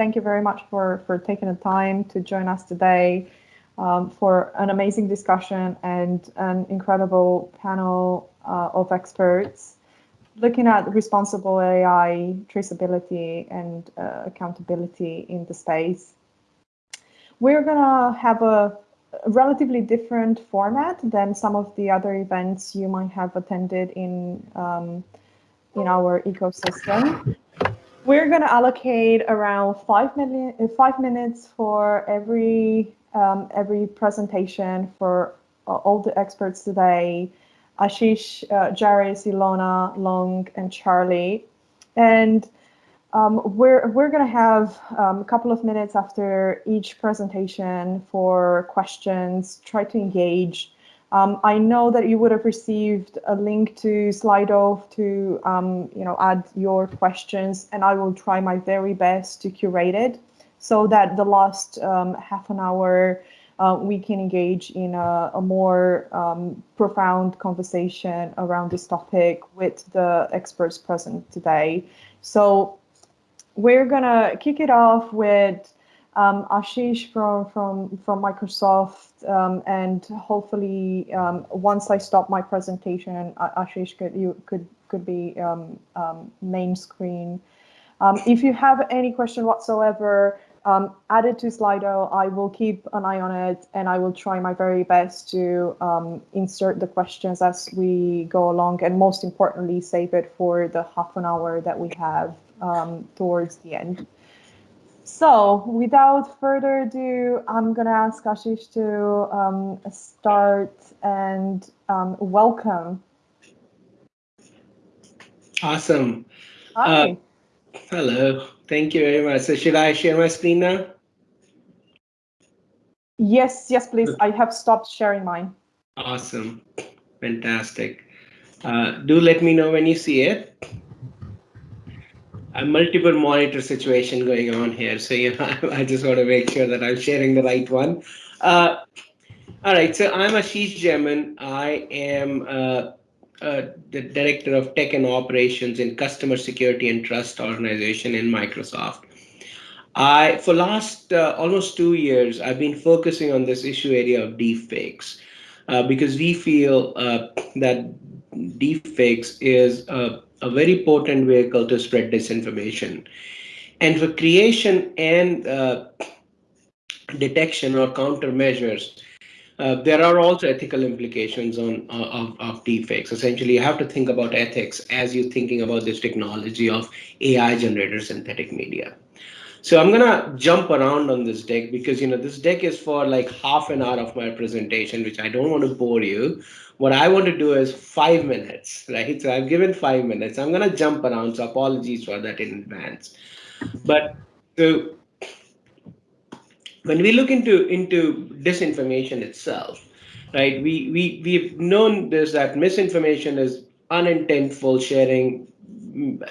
thank you very much for, for taking the time to join us today um, for an amazing discussion and an incredible panel uh, of experts looking at responsible AI, traceability, and uh, accountability in the space. We're gonna have a relatively different format than some of the other events you might have attended in um, in our ecosystem. We're going to allocate around five, million, five minutes for every um, every presentation for uh, all the experts today, Ashish, uh, Joris, Ilona, Long, and Charlie. And um, we're we're going to have um, a couple of minutes after each presentation for questions, try to engage. Um, I know that you would have received a link to Slido to um, you know add your questions, and I will try my very best to curate it so that the last um, half an hour uh, we can engage in a, a more um, profound conversation around this topic with the experts present today. So we're gonna kick it off with um, Ashish from from from Microsoft, um, and hopefully um, once I stop my presentation, Ashish could you could could be um, um, main screen. Um, if you have any question whatsoever, add it to Slido. I will keep an eye on it and I will try my very best to insert the questions as we go along and most importantly, save it for the half an hour that we have towards the end. So without further ado, I'm going to ask Ashish to um, start and um, welcome. Awesome. Hi. Uh, hello. Thank you very much. So should I share my screen now? Yes, yes, please. I have stopped sharing mine. Awesome. Fantastic. Uh, do let me know when you see it. A multiple monitor situation going on here. So, you know, I just want to make sure that I'm sharing the right one. Uh, all right, so I'm Ashish Jaiman. I am uh, uh, the director of tech and operations in customer security and trust organization in Microsoft. I, for last uh, almost two years, I've been focusing on this issue area of deepfakes uh, because we feel uh, that deepfakes is a, a, very potent vehicle to spread disinformation. And for creation and uh, detection or countermeasures, uh, there are also ethical implications on uh, of, of deepfakes. Essentially, you have to think about ethics as you're thinking about this technology of AI generated synthetic media. So I'm gonna jump around on this deck because you know this deck is for like half an hour of my presentation, which I don't want to bore you. What I want to do is five minutes, right? So I've given five minutes. I'm gonna jump around, so apologies for that in advance. But so when we look into into disinformation itself, right? We we we've known this that misinformation is unintentful sharing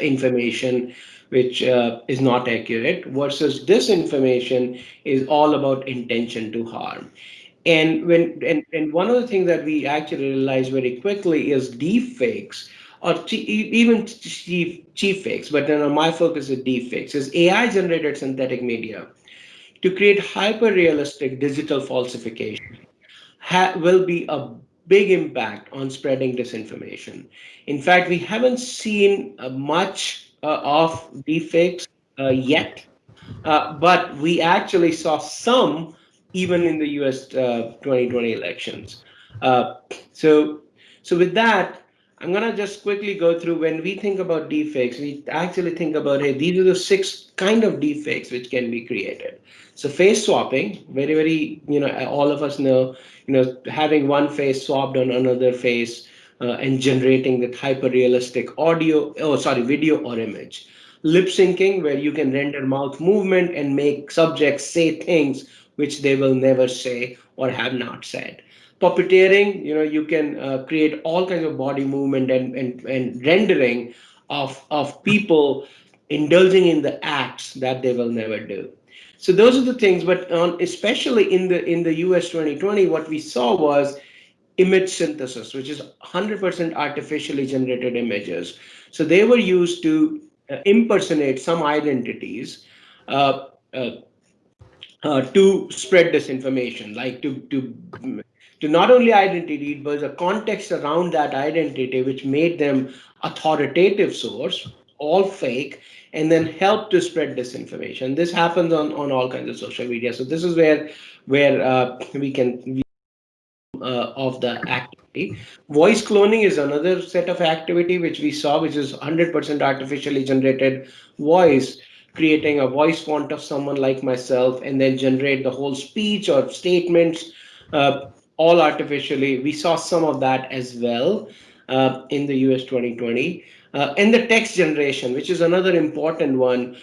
information which uh, is not accurate versus disinformation is all about intention to harm and when and, and one of the things that we actually realize very quickly is deep fakes or even cheap cheap fakes but then my focus is deep fakes is ai generated synthetic media to create hyper-realistic digital falsification will be a big impact on spreading disinformation. In fact, we haven't seen uh, much uh, of deepfakes uh, yet, uh, but we actually saw some even in the US 2020 uh, elections. Uh, so, so with that, I'm gonna just quickly go through when we think about deepfakes, we actually think about, hey, these are the six kind of deepfakes which can be created. So face swapping, very, very, you know, all of us know, you know, having one face swapped on another face uh, and generating that hyper realistic audio, oh, sorry, video or image. Lip syncing, where you can render mouth movement and make subjects say things which they will never say or have not said. Puppeteering, you know, you can uh, create all kinds of body movement and, and, and rendering of, of people indulging in the acts that they will never do. So those are the things, but on, especially in the in the US 2020, what we saw was image synthesis, which is 100% artificially generated images. So they were used to uh, impersonate some identities uh, uh, uh, to spread disinformation, like to to to not only identity, but the context around that identity, which made them authoritative source, all fake, and then help to spread disinformation. This happens on, on all kinds of social media. So this is where where uh, we can uh, of the activity. Voice cloning is another set of activity which we saw, which is 100% artificially generated voice, creating a voice font of someone like myself, and then generate the whole speech or statements uh, all artificially. We saw some of that as well uh, in the US 2020. Uh, and the text generation, which is another important one,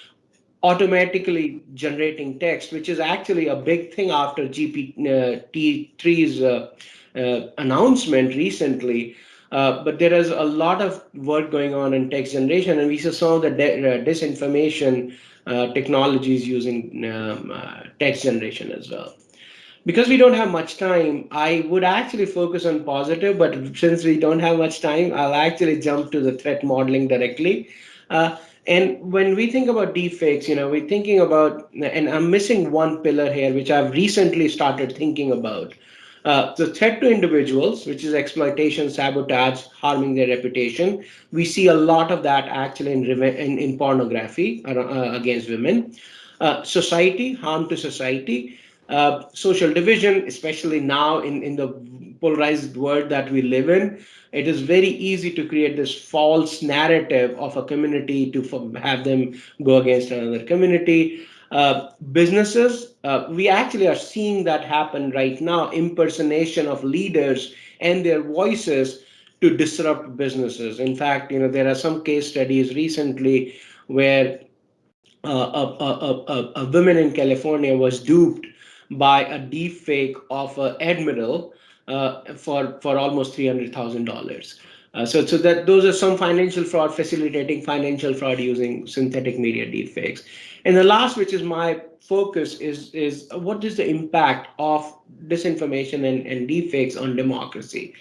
automatically generating text, which is actually a big thing after GPT-3's uh, uh, announcement recently. Uh, but there is a lot of work going on in text generation, and we saw some of the uh, disinformation uh, technologies using um, text generation as well because we don't have much time, I would actually focus on positive, but since we don't have much time, I'll actually jump to the threat modeling directly. Uh, and when we think about deepfakes, you know, we're thinking about, and I'm missing one pillar here, which I've recently started thinking about. Uh, the threat to individuals, which is exploitation, sabotage, harming their reputation. We see a lot of that actually in, in, in pornography uh, against women. Uh, society, harm to society uh, social division, especially now in, in the polarized world that we live in, it is very easy to create this false narrative of a community to have them go against another community. Uh, businesses, uh, we actually are seeing that happen right now, impersonation of leaders and their voices to disrupt businesses. In fact, you know, there are some case studies recently where uh, a, a, a, a woman in California was duped by a deep fake of an admiral uh, for for almost three hundred thousand dollars. Uh, so, so that those are some financial fraud facilitating financial fraud using synthetic media deepfakes. And the last, which is my focus, is is what is the impact of disinformation and, and deepfakes on democracy?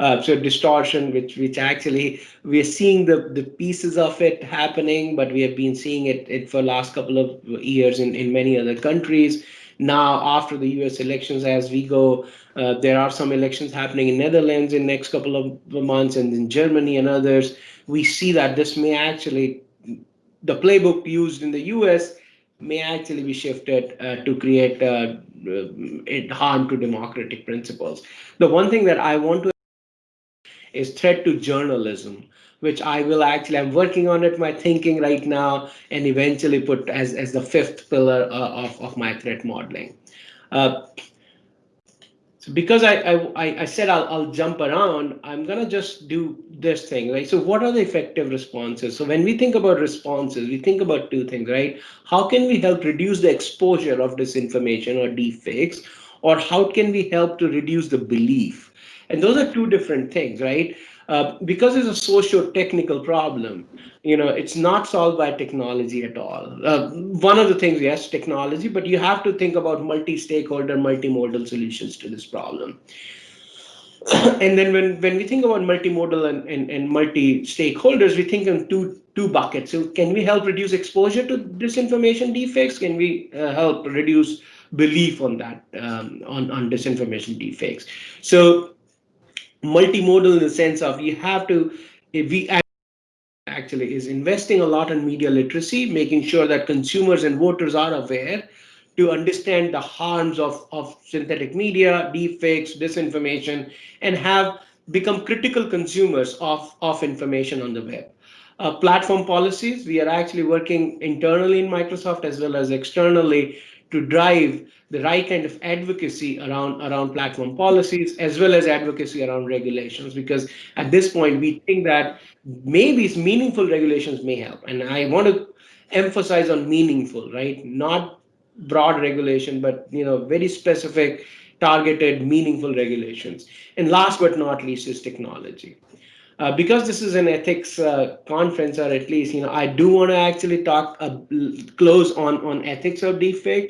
Uh, so distortion, which which actually we are seeing the the pieces of it happening, but we have been seeing it, it for last couple of years in in many other countries. Now, after the US elections, as we go, uh, there are some elections happening in Netherlands in next couple of months and in Germany and others. We see that this may actually, the playbook used in the US may actually be shifted uh, to create uh, uh harm to democratic principles. The one thing that I want to is threat to journalism which I will actually, I'm working on it, my thinking right now, and eventually put as, as the fifth pillar uh, of, of my threat modeling. So because I, I, I said I'll, I'll jump around, I'm gonna just do this thing, right? So what are the effective responses? So when we think about responses, we think about two things, right? How can we help reduce the exposure of disinformation or deepfakes? Or how can we help to reduce the belief? And those are two different things, right? Uh, because it's a socio-technical problem, you know, it's not solved by technology at all. Uh, one of the things, yes, technology, but you have to think about multi-stakeholder, multimodal solutions to this problem. and then when, when we think about multimodal and, and, and multi-stakeholders, we think in two, two buckets. So can we help reduce exposure to disinformation deepfakes Can we uh, help reduce belief on that, um, on, on disinformation deepfakes So multimodal in the sense of you have to, we actually is investing a lot in media literacy, making sure that consumers and voters are aware to understand the harms of, of synthetic media, deepfakes, disinformation, and have become critical consumers of, of information on the web. Uh, platform policies, we are actually working internally in Microsoft as well as externally to drive the right kind of advocacy around around platform policies as well as advocacy around regulations because at this point we think that maybe it's meaningful regulations may help. And i want to emphasize on meaningful right? Not broad regulation but you know very specific targeted meaningful regulations. And last but not least is technology. Uh, because this is an ethics uh, conference or at least you know i do want to actually talk close on on ethics of deepfake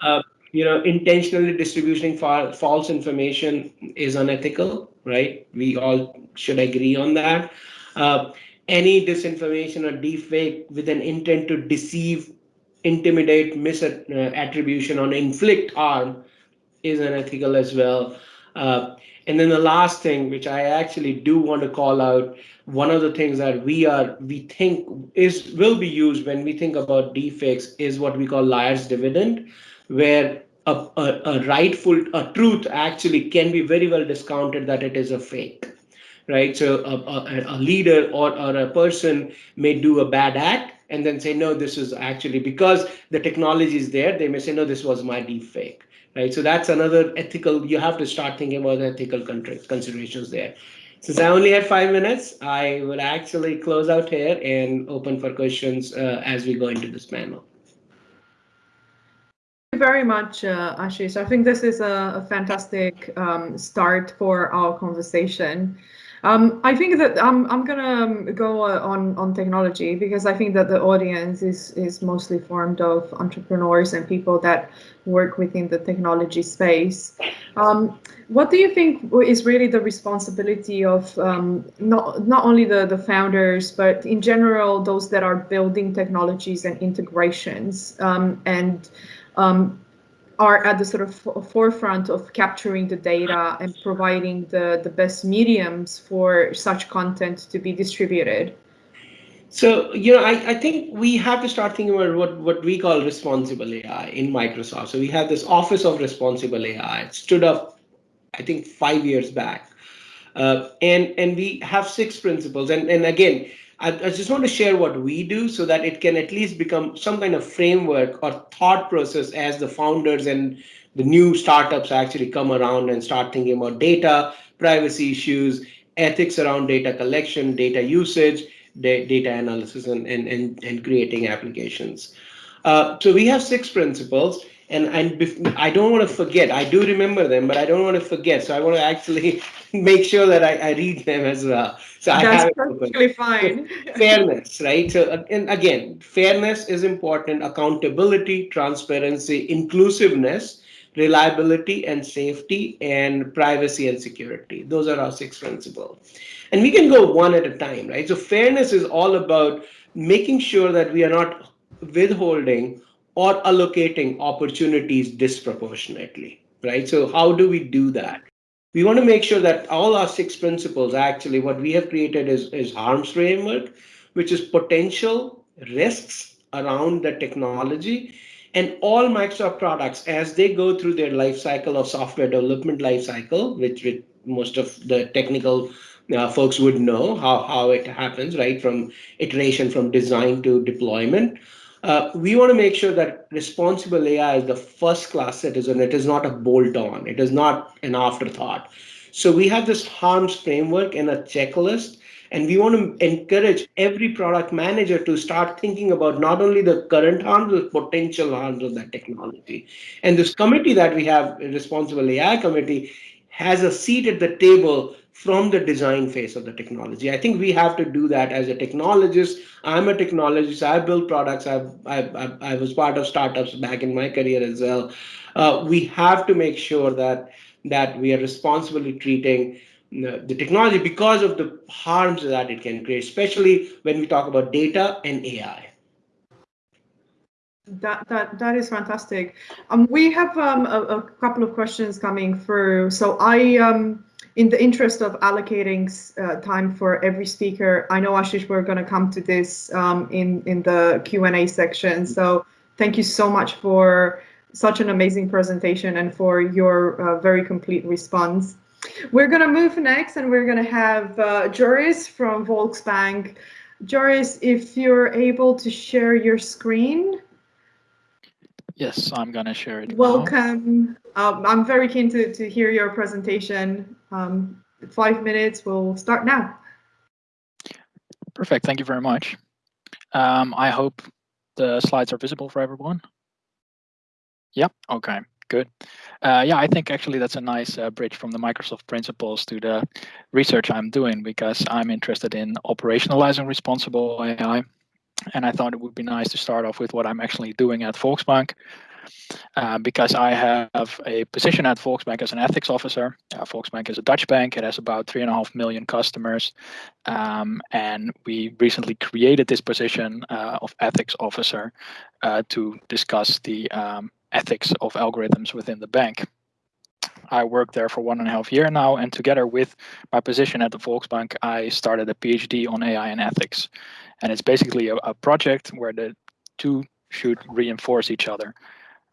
uh, you know, intentionally distributing fa false information is unethical, right? We all should agree on that. Uh, any disinformation or deepfake with an intent to deceive intimidate, misattribution, or inflict harm is unethical as well. Uh, and then the last thing, which I actually do want to call out, one of the things that we are we think is will be used when we think about deepfakes is what we call liar's dividend, where a, a, a rightful a truth actually can be very well discounted that it is a fake right? So a, a, a leader or, or a person may do a bad act and then say, no, this is actually because the technology is there. They may say, no, this was my deep fake, right? So that's another ethical, you have to start thinking about the ethical considerations there. Since I only had five minutes, I will actually close out here and open for questions uh, as we go into this panel. Very much, uh, Ashish. I think this is a, a fantastic um, start for our conversation. Um, I think that I'm I'm gonna um, go on on technology because I think that the audience is is mostly formed of entrepreneurs and people that work within the technology space. Um, what do you think is really the responsibility of um, not not only the the founders but in general those that are building technologies and integrations um, and um, are at the sort of forefront of capturing the data and providing the, the best mediums for such content to be distributed? So, you know, I, I think we have to start thinking about what, what we call responsible AI in Microsoft. So we have this Office of Responsible AI. It stood up, I think, five years back. Uh, and, and we have six principles. And, and again, I, I, just want to share what we do so that it can at least become some kind of framework or thought process as the founders and the new startups actually come around and start thinking about data, privacy issues, ethics around data collection, data usage, data analysis, and, and, and, and creating applications. Uh, so we have six principles and and I don't want to forget. I do remember them, but I don't want to forget. So I want to actually make sure that I, I read them as well. So That's I have perfectly fine. fairness, right? So uh, and again, fairness is important. Accountability, transparency, inclusiveness, reliability and safety, and privacy and security. Those are our six principles. And we can go one at a time, right? So fairness is all about making sure that we are not withholding or allocating opportunities disproportionately, right? So how do we do that? We want to make sure that all our six principles, actually, what we have created is, is harms framework, which is potential risks around the technology and all Microsoft products as they go through their life cycle of software development life cycle, which, which most of the technical uh, folks would know how, how it happens, right? From iteration from design to deployment. Uh, we want to make sure that responsible AI is the first class citizen. It is not a bolt on. It is not an afterthought. So we have this harms framework and a checklist, and we want to encourage every product manager to start thinking about not only the current harms, but potential harms of that technology. And this committee that we have, Responsible AI Committee, has a seat at the table from the design phase of the technology. I think we have to do that as a technologist. I'm a technologist. I build products. I've, I've, I've i was part of startups back in my career as well. Uh, we have to make sure that that we are responsibly treating the, the technology because of the harms that it can create, especially when we talk about data and AI. That that that is fantastic. Um, we have um, a, a couple of questions coming through. So I um in the interest of allocating uh, time for every speaker, I know Ashish, we're going to come to this um, in in the Q and A section. So thank you so much for such an amazing presentation and for your uh, very complete response. We're going to move next, and we're going to have uh, Joris from Volksbank. Joris, if you're able to share your screen. Yes, I'm going to share it. Welcome. Um, I'm very keen to, to hear your presentation. Um, five minutes, we'll start now. Perfect, thank you very much. Um, I hope the slides are visible for everyone. Yep, okay, good. Uh, yeah, I think actually that's a nice uh, bridge from the Microsoft principles to the research I'm doing because I'm interested in operationalizing responsible AI. And I thought it would be nice to start off with what I'm actually doing at Volksbank. uh, because I have a position at Volksbank as an ethics officer. Uh, Volksbank is a Dutch bank. It has about three and a half million customers. Um, and we recently created this position uh, of ethics officer uh, to discuss the um, ethics of algorithms within the bank. I worked there for one and a half year now, and together with my position at the Volksbank, I started a PhD on AI and ethics. And it's basically a, a project where the two should reinforce each other.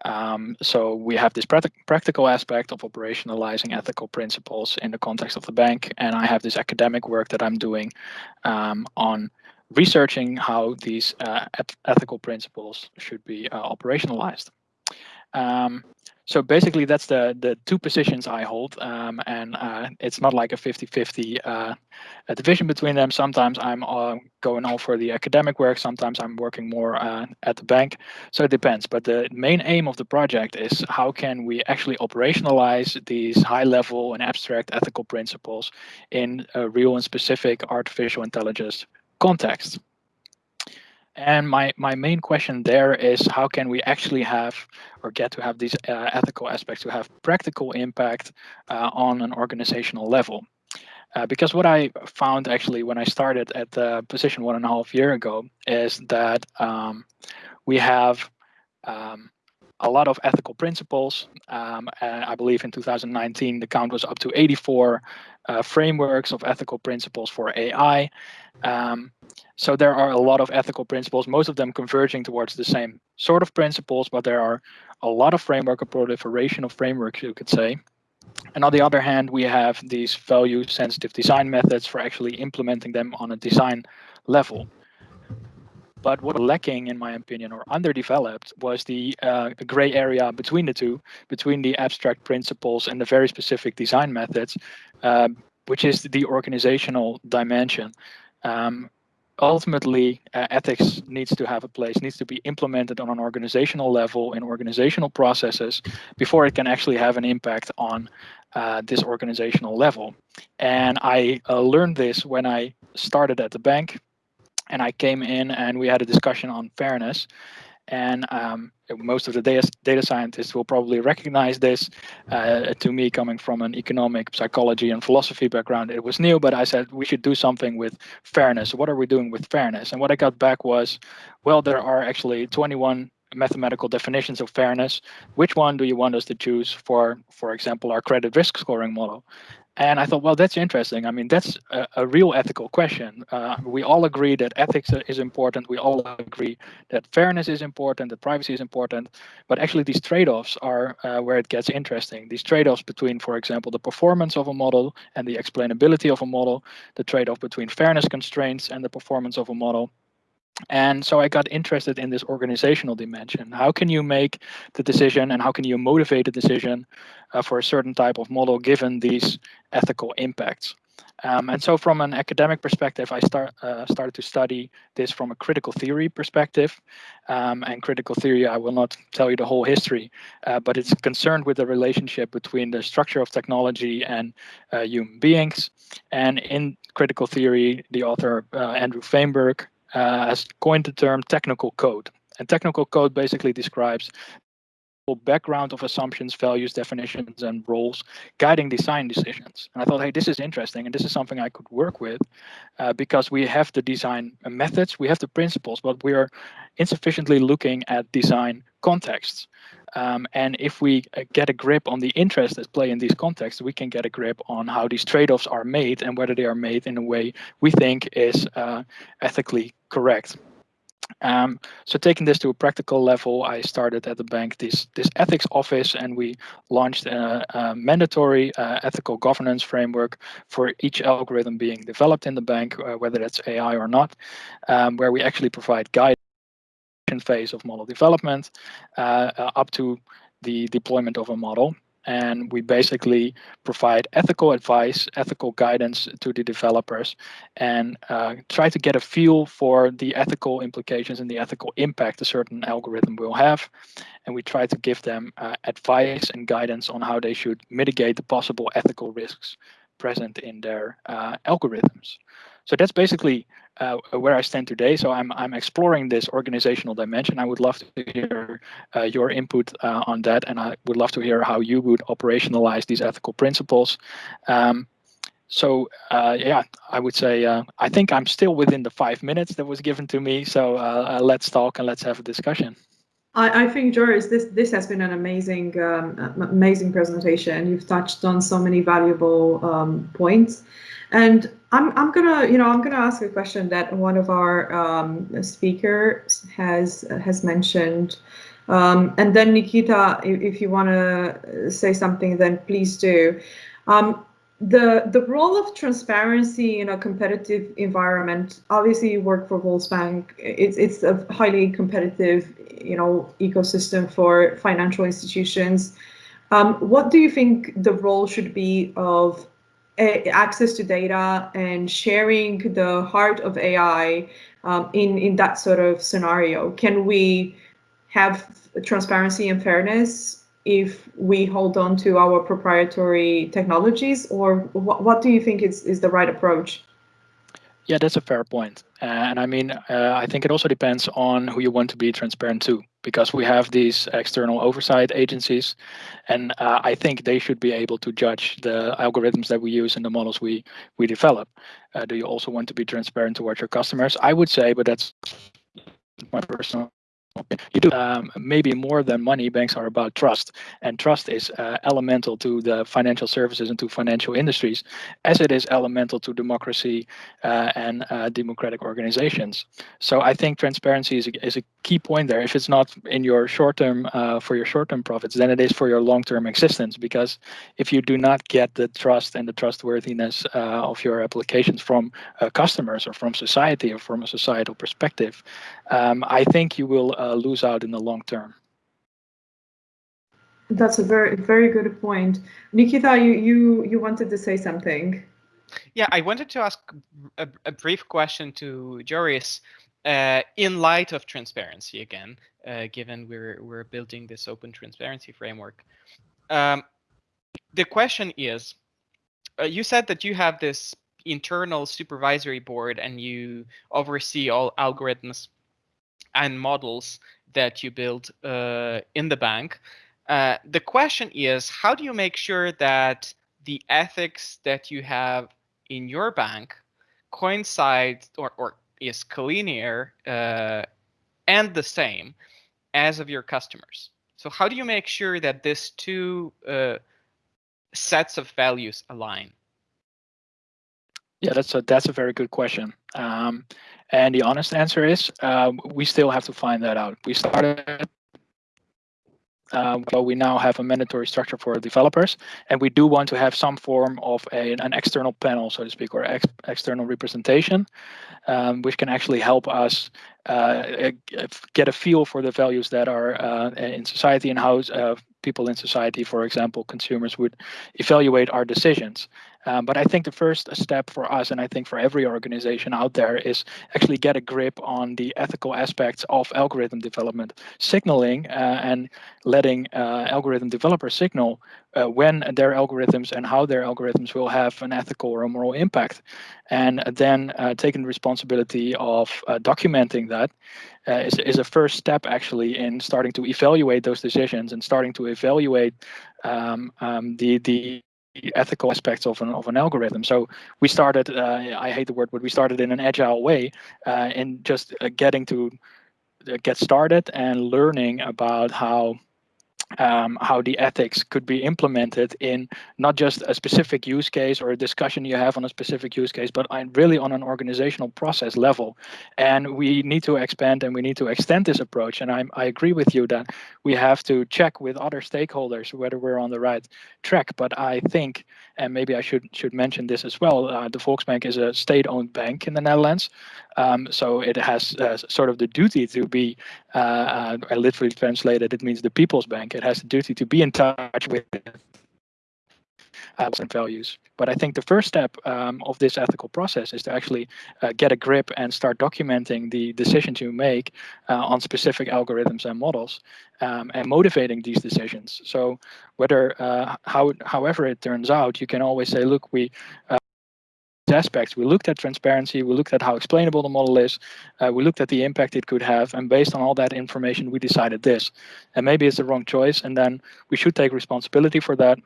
Um, so we have this practical aspect of operationalizing ethical principles in the context of the bank, and I have this academic work that I'm doing um, on researching how these uh, ethical principles should be uh, operationalized. Um, so basically that's the the two positions I hold um, and uh, it's not like a 50-50 uh, division between them. Sometimes I'm uh, going all for the academic work, sometimes I'm working more uh, at the bank. So it depends, but the main aim of the project is how can we actually operationalize these high level and abstract ethical principles in a real and specific artificial intelligence context. And my, my main question there is how can we actually have or get to have these uh, ethical aspects to have practical impact uh, on an organizational level? Uh, because what I found actually when I started at the position one and a half year ago is that um, we have um, a lot of ethical principles. Um, I believe in 2019, the count was up to 84 uh, frameworks of ethical principles for AI. Um, so there are a lot of ethical principles, most of them converging towards the same sort of principles, but there are a lot of framework, a proliferation of frameworks, you could say. And on the other hand, we have these value sensitive design methods for actually implementing them on a design level. But what was lacking, in my opinion, or underdeveloped was the uh, gray area between the two, between the abstract principles and the very specific design methods, uh, which is the organizational dimension. Um, ultimately, uh, ethics needs to have a place, needs to be implemented on an organizational level in organizational processes before it can actually have an impact on uh, this organizational level. And I uh, learned this when I started at the bank and I came in and we had a discussion on fairness. And um, most of the data, data scientists will probably recognize this. Uh, to me, coming from an economic, psychology, and philosophy background, it was new, but I said we should do something with fairness. What are we doing with fairness? And what I got back was, well, there are actually 21 mathematical definitions of fairness. Which one do you want us to choose for, for example, our credit risk scoring model? And I thought, well, that's interesting. I mean, that's a, a real ethical question. Uh, we all agree that ethics is important. We all agree that fairness is important, that privacy is important. But actually, these trade-offs are uh, where it gets interesting. These trade-offs between, for example, the performance of a model and the explainability of a model, the trade-off between fairness constraints and the performance of a model, and so I got interested in this organizational dimension. How can you make the decision and how can you motivate a decision uh, for a certain type of model given these ethical impacts? Um, and so from an academic perspective, I start, uh, started to study this from a critical theory perspective. Um, and critical theory, I will not tell you the whole history, uh, but it's concerned with the relationship between the structure of technology and uh, human beings. And in critical theory, the author uh, Andrew Feenberg uh, has coined the term technical code. And technical code basically describes a background of assumptions, values, definitions, and roles guiding design decisions. And I thought, hey, this is interesting, and this is something I could work with uh, because we have the design methods, we have the principles, but we are insufficiently looking at design contexts. Um, and if we uh, get a grip on the interests that play in these contexts, we can get a grip on how these trade-offs are made and whether they are made in a way we think is uh, ethically correct. Um, so taking this to a practical level, I started at the bank this this ethics office, and we launched a, a mandatory uh, ethical governance framework for each algorithm being developed in the bank, uh, whether that's AI or not, um, where we actually provide guidance in phase of model development uh, uh, up to the deployment of a model and we basically provide ethical advice, ethical guidance to the developers, and uh, try to get a feel for the ethical implications and the ethical impact a certain algorithm will have. And we try to give them uh, advice and guidance on how they should mitigate the possible ethical risks present in their uh, algorithms. So that's basically uh, where I stand today. So I'm I'm exploring this organizational dimension. I would love to hear uh, your input uh, on that, and I would love to hear how you would operationalize these ethical principles. Um, so uh, yeah, I would say uh, I think I'm still within the five minutes that was given to me. So uh, let's talk and let's have a discussion. I, I think Joris, this this has been an amazing um, amazing presentation. You've touched on so many valuable um, points, and I'm I'm gonna you know I'm gonna ask a question that one of our um, speakers has has mentioned. Um, and then Nikita, if, if you want to say something, then please do. Um, the the role of transparency in a competitive environment obviously you work for Volksbank it's it's a highly competitive you know ecosystem for financial institutions um, what do you think the role should be of access to data and sharing the heart of AI um, in in that sort of scenario can we have transparency and fairness if we hold on to our proprietary technologies or what, what do you think is, is the right approach? Yeah, that's a fair point. Uh, and I mean, uh, I think it also depends on who you want to be transparent to, because we have these external oversight agencies, and uh, I think they should be able to judge the algorithms that we use and the models we we develop. Uh, do you also want to be transparent towards your customers? I would say, but that's my personal you do. Um, maybe more than money banks are about trust and trust is uh, elemental to the financial services and to financial industries as it is elemental to democracy uh, and uh, democratic organizations. So i think transparency is a, is a key point there. If it's not in your short term uh, for your short term profits then it is for your long term existence because if you do not get the trust and the trustworthiness uh, of your applications from uh, customers or from society or from a societal perspective um, i think you will uh, lose out in the long term. That's a very very good point. Nikita, you you you wanted to say something. Yeah, I wanted to ask a, a brief question to Joris. Uh, in light of transparency again, uh, given we're we're building this open transparency framework, um, the question is, uh, you said that you have this internal supervisory board and you oversee all algorithms and models that you build uh, in the bank. Uh, the question is, how do you make sure that the ethics that you have in your bank coincide or, or is collinear uh, and the same as of your customers? So how do you make sure that these two uh, sets of values align? Yeah, that's a that's a very good question. Um, and the honest answer is uh, we still have to find that out. We started uh, but we now have a mandatory structure for developers, and we do want to have some form of a, an external panel, so to speak, or ex external representation, um, which can actually help us uh, get a feel for the values that are uh, in society and how uh, people in society, for example, consumers would evaluate our decisions. Um, but I think the first step for us, and I think for every organization out there, is actually get a grip on the ethical aspects of algorithm development, signaling uh, and letting uh, algorithm developers signal uh, when their algorithms and how their algorithms will have an ethical or a moral impact, and then uh, taking responsibility of uh, documenting that is, is a first step actually in starting to evaluate those decisions and starting to evaluate um, um, the the ethical aspects of an of an algorithm. So we started. Uh, I hate the word, but we started in an agile way, uh, in just uh, getting to uh, get started and learning about how um, how the ethics could be implemented in not just a specific use case or a discussion you have on a specific use case, but really on an organizational process level. And we need to expand and we need to extend this approach. And I, I agree with you that we have to check with other stakeholders whether we're on the right track. But I think, and maybe I should should mention this as well, uh, the Volksbank is a state-owned bank in the Netherlands. Um, so it has uh, sort of the duty to be, uh, uh I literally translated, it means the people's bank. It has the duty to be in touch with and values. But I think the first step um, of this ethical process is to actually uh, get a grip and start documenting the decisions you make uh, on specific algorithms and models um, and motivating these decisions. So whether, uh, how, however it turns out, you can always say, look, we uh, aspects. We looked at transparency, we looked at how explainable the model is, uh, we looked at the impact it could have, and based on all that information, we decided this. And maybe it's the wrong choice, and then we should take responsibility for that.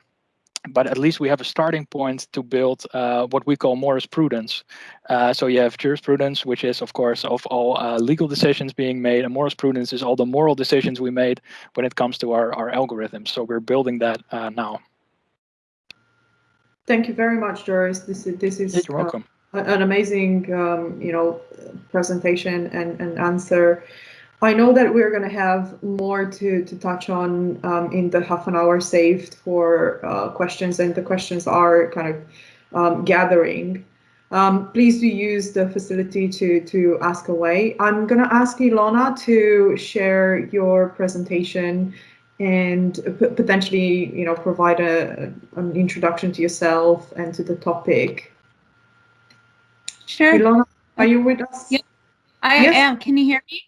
But at least we have a starting point to build uh, what we call jurisprudence. Uh, so you have jurisprudence, which is, of course, of all uh, legal decisions being made, and jurisprudence is all the moral decisions we made when it comes to our, our algorithms. So we're building that uh, now. Thank you very much, Joris. This is this is You're welcome. Uh, an amazing, um, you know, presentation and, and answer. I know that we're going to have more to, to touch on um, in the half an hour saved for uh, questions, and the questions are kind of um, gathering. Um, please do use the facility to, to ask away. I'm going to ask Ilona to share your presentation and potentially, you know, provide a, an introduction to yourself and to the topic. Sure. Ilona, are you with us? Yeah. I Yes. am. Can you hear me?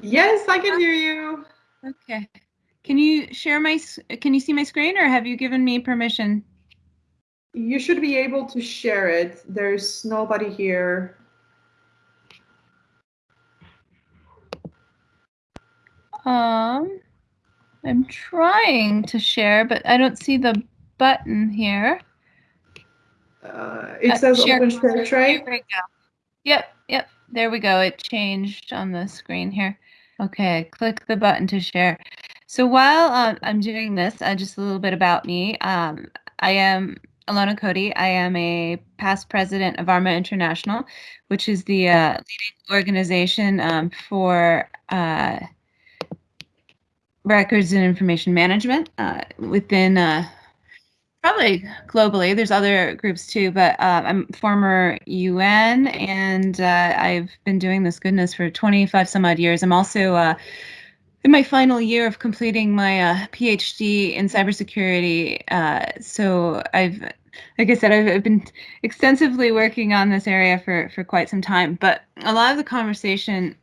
Yes, I can hear you. Okay. Can you share my, can you see my screen or have you given me permission? You should be able to share it. There's nobody here. Um, I'm trying to share, but I don't see the button here. Uh, it Uh, says share. open share tray. Yep, yep. There we go. It changed on the screen here. Okay, click the button to share. So while uh, I'm doing this, uh, just a little bit about me. Um, I am Ilona Koti. I am a past president of ARMA International, which is the uh, leading organization um, for uh, records and information management uh, within uh, probably globally. There's other groups too, but uh, I'm former UN, and uh, I've been doing this goodness for 25 some odd years. I'm also uh, in my final year of completing my uh, PhD in cybersecurity. Uh, so I've, like I said, I've, I've been extensively working on this area for for quite some time. But a lot of the conversation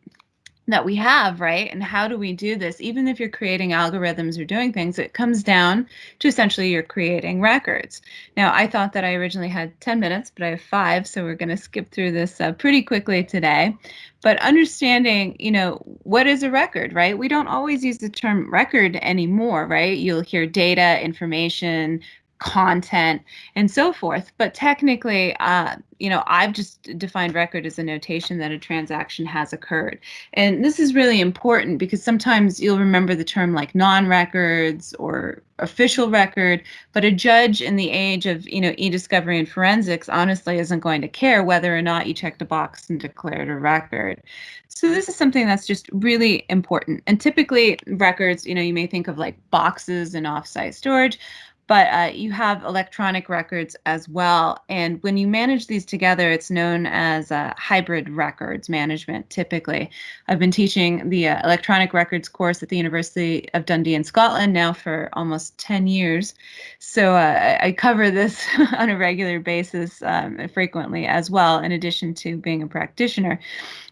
that we have, right? And how do we do this? Even if you're creating algorithms or doing things, it comes down to essentially you're creating records. Now, I thought that I originally had 10 minutes, but I have five, so we're going to skip through this uh, pretty quickly today. But understanding, you know, what is a record, right? We don't always use the term record anymore, right? You'll hear data, information, content and so forth. But technically uh, you know i've just defined record as a notation that a transaction has occurred. And this is really important because sometimes you'll remember the term like non-records or official record but a judge in the age of you know e-discovery and forensics honestly isn't going to care whether or not you checked a box and declared a record. So this is something that's just really important. And typically records you know you may think of like boxes and offsite storage but uh, you have electronic records as well. And when you manage these together, it's known as uh, hybrid records management, typically. I've been teaching the uh, electronic records course at the University of Dundee in Scotland now for almost 10 years. So uh, I cover this on a regular basis um, frequently as well, in addition to being a practitioner.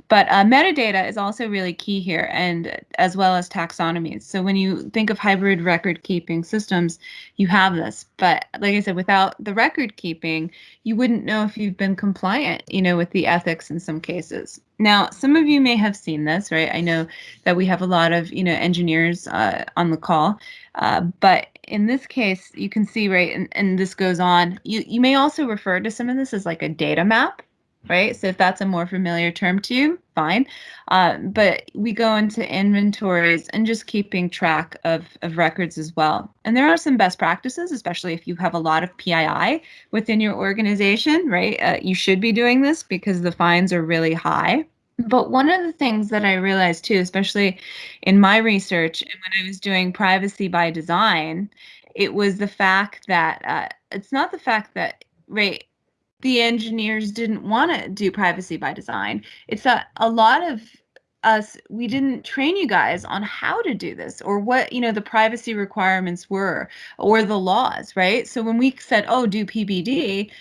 But uh, metadata is also really key here, and as well as taxonomies. So when you think of hybrid record keeping systems, you have this. But like I said, without the record keeping, you wouldn't know if you've been compliant, you know, with the ethics in some cases. Now, some of you may have seen this, right? I know that we have a lot of, you know, engineers uh, on the call, uh, but in this case, you can see, right, and, and this goes on. You you may also refer to some of this as like a data map, right? So if that's a more familiar term to you, fine. Uh, but we go into inventories and just keeping track of, of records as well. And there are some best practices, especially if you have a lot of PII within your organization, right? Uh, you should be doing this because the fines are really high. But one of the things that I realized too, especially in my research and when I was doing privacy by design, it was the fact that uh, it's not the fact that, right, the engineers didn't want to do privacy by design. It's that a lot of us we didn't train you guys on how to do this or what you know the privacy requirements were or the laws, right? So when we said, "Oh, do PBD,"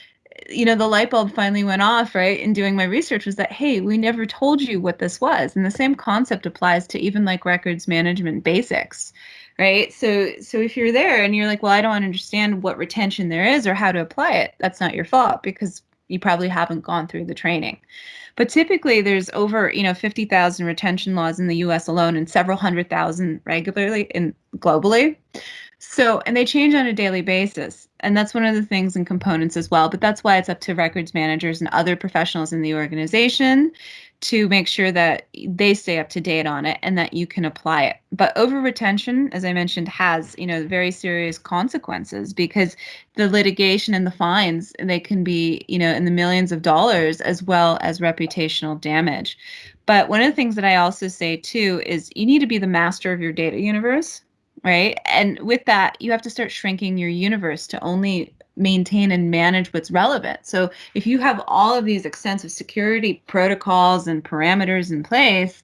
you know the light bulb finally went off right in doing my research was that hey we never told you what this was and the same concept applies to even like records management basics right so so if you're there and you're like well i don't understand what retention there is or how to apply it that's not your fault because you probably haven't gone through the training. But typically, there's over you know 50,000 retention laws in the U.S. alone, and several hundred thousand regularly and globally. So, and they change on a daily basis. And that's one of the things and components as well. But that's why it's up to records managers and other professionals in the organization to make sure that they stay up to date on it and that you can apply it. But over retention, as I mentioned, has, you know, very serious consequences because the litigation and the fines, they can be, you know, in the millions of dollars as well as reputational damage. But one of the things that I also say too is you need to be the master of your data universe right? And with that, you have to start shrinking your universe to only maintain and manage what's relevant. So if you have all of these extensive security protocols and parameters in place,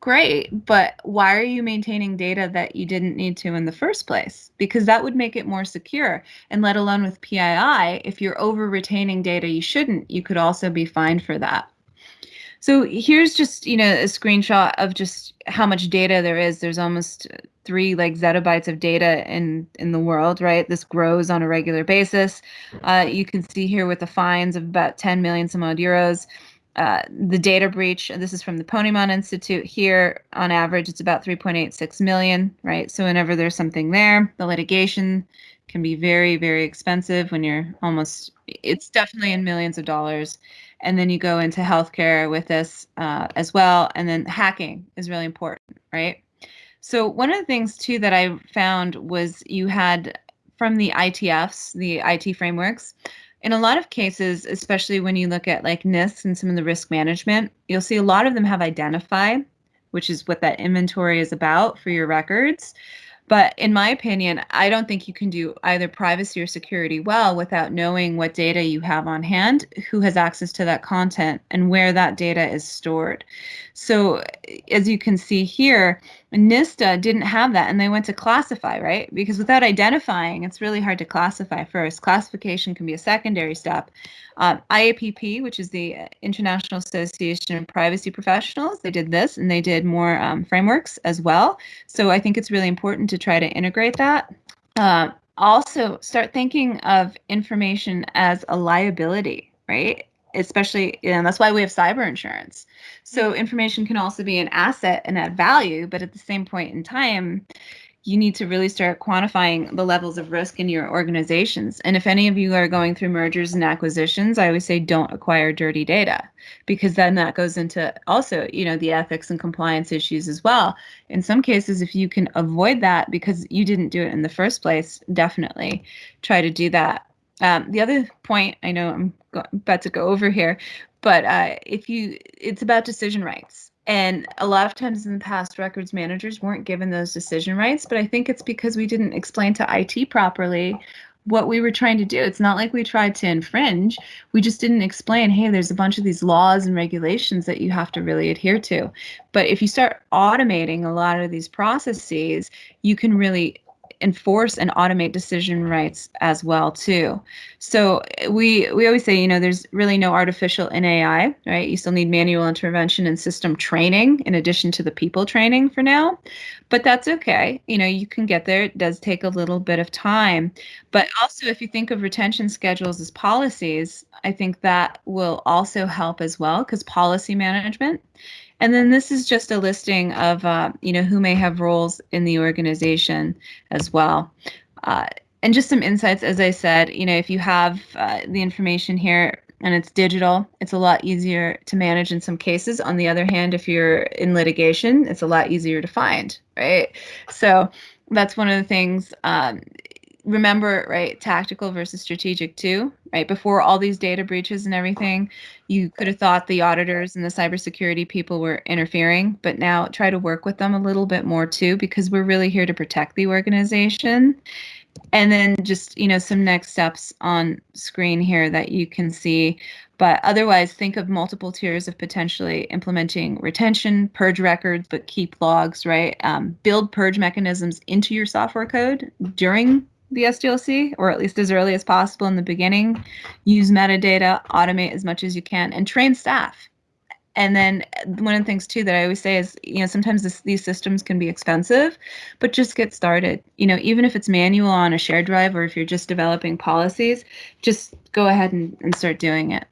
great, but why are you maintaining data that you didn't need to in the first place? Because that would make it more secure. And let alone with PII, if you're over retaining data you shouldn't, you could also be fined for that. So here's just, you know, a screenshot of just how much data there is. There's almost three like zettabytes of data in in the world, right? This grows on a regular basis. Uh, you can see here with the fines of about 10 million some odd euros. Uh, the data breach, this is from the Ponemon Institute here, on average, it's about 3.86 million, right? So whenever there's something there, the litigation can be very, very expensive when you're almost, it's definitely in millions of dollars and then you go into healthcare with this uh, as well and then hacking is really important right? So one of the things too that i found was you had from the itfs the it frameworks in a lot of cases especially when you look at like NIST and some of the risk management you'll see a lot of them have identify which is what that inventory is about for your records but in my opinion, I don't think you can do either privacy or security well without knowing what data you have on hand, who has access to that content, and where that data is stored. So, as you can see here, NISTA didn't have that and they went to classify, right? Because without identifying, it's really hard to classify first. Classification can be a secondary step. Uh, IAPP, which is the International Association of Privacy Professionals, they did this and they did more um, frameworks as well. So I think it's really important to try to integrate that. Uh, also, start thinking of information as a liability, right? Especially and that's why we have cyber insurance so mm-hmm. information can also be an asset and add value but at the same point in time you need to really start quantifying the levels of risk in your organizations. And if any of you are going through mergers and acquisitions, I always say don't acquire dirty data because then that goes into also, you know, the ethics and compliance issues as well. In some cases, if you can avoid that because you didn't do it in the first place, definitely try to do that. Um, the other point, I know I'm about to go over here, but uh, if you, it's about decision rights and a lot of times in the past, records managers weren't given those decision rights, but I think it's because we didn't explain to IT properly what we were trying to do. It's not like we tried to infringe. We just didn't explain, hey, there's a bunch of these laws and regulations that you have to really adhere to. But if you start automating a lot of these processes, you can really enforce and automate decision rights as well too. So we we always say, you know, there's really no artificial in AI, right? You still need manual intervention and system training in addition to the people training for now. But that's okay. You know, you can get there. It does take a little bit of time. But also if you think of retention schedules as policies, I think that will also help as well because policy management and then this is just a listing of, uh, you know, who may have roles in the organization as well. Uh, and just some insights, as I said, you know, if you have uh, the information here and it's digital, it's a lot easier to manage in some cases. On the other hand, if you're in litigation, it's a lot easier to find, right? So that's one of the things. Um, remember, right, tactical versus strategic too, right? Before all these data breaches and everything, you could have thought the auditors and the cybersecurity people were interfering, but now try to work with them a little bit more too, because we're really here to protect the organization. And then just, you know, some next steps on screen here that you can see. But otherwise, think of multiple tiers of potentially implementing retention, purge records, but keep logs, right? Um, build purge mechanisms into your software code during the SDLC, or at least as early as possible in the beginning. Use metadata, automate as much as you can, and train staff. And then uh, one of the things too that I always say is, you know, sometimes this, these systems can be expensive, but just get started. You know, even if it's manual on a shared drive or if you're just developing policies, just go ahead and, and start doing it.